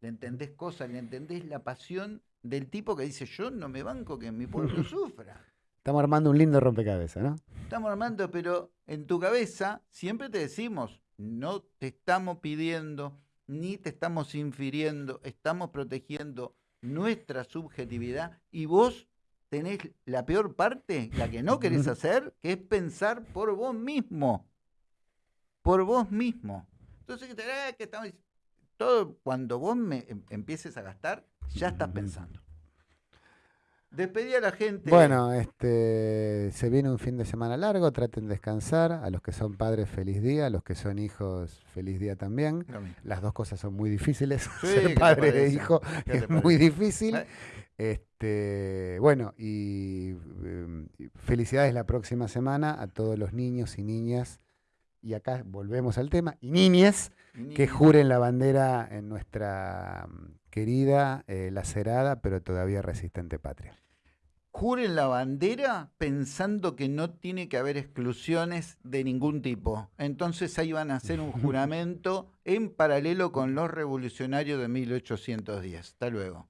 le entendés cosas, le entendés la pasión del tipo que dice, yo no me banco que mi pueblo sufra. Estamos armando un lindo rompecabezas, ¿no? Estamos armando, pero en tu cabeza siempre te decimos, no te estamos pidiendo ni te estamos infiriendo, estamos protegiendo nuestra subjetividad y vos tenés la peor parte, la que no querés hacer, que es pensar por vos mismo. Por vos mismo. Entonces, que estamos, todo cuando vos me em, empieces a gastar, ya estás pensando. Despedí a la gente. Bueno, este, se viene un fin de semana largo, traten de descansar. A los que son padres, feliz día. A los que son hijos, feliz día también. Las dos cosas son muy difíciles. Ser padre e hijo es muy difícil. Este, bueno, y em, felicidades la próxima semana a todos los niños y niñas. Y acá volvemos al tema. Y niñas que juren la bandera en nuestra mm, querida, eh, lacerada, pero todavía resistente patria. Juren la bandera pensando que no tiene que haber exclusiones de ningún tipo. Entonces ahí van a hacer un juramento en paralelo con los revolucionarios de 1810. Hasta luego.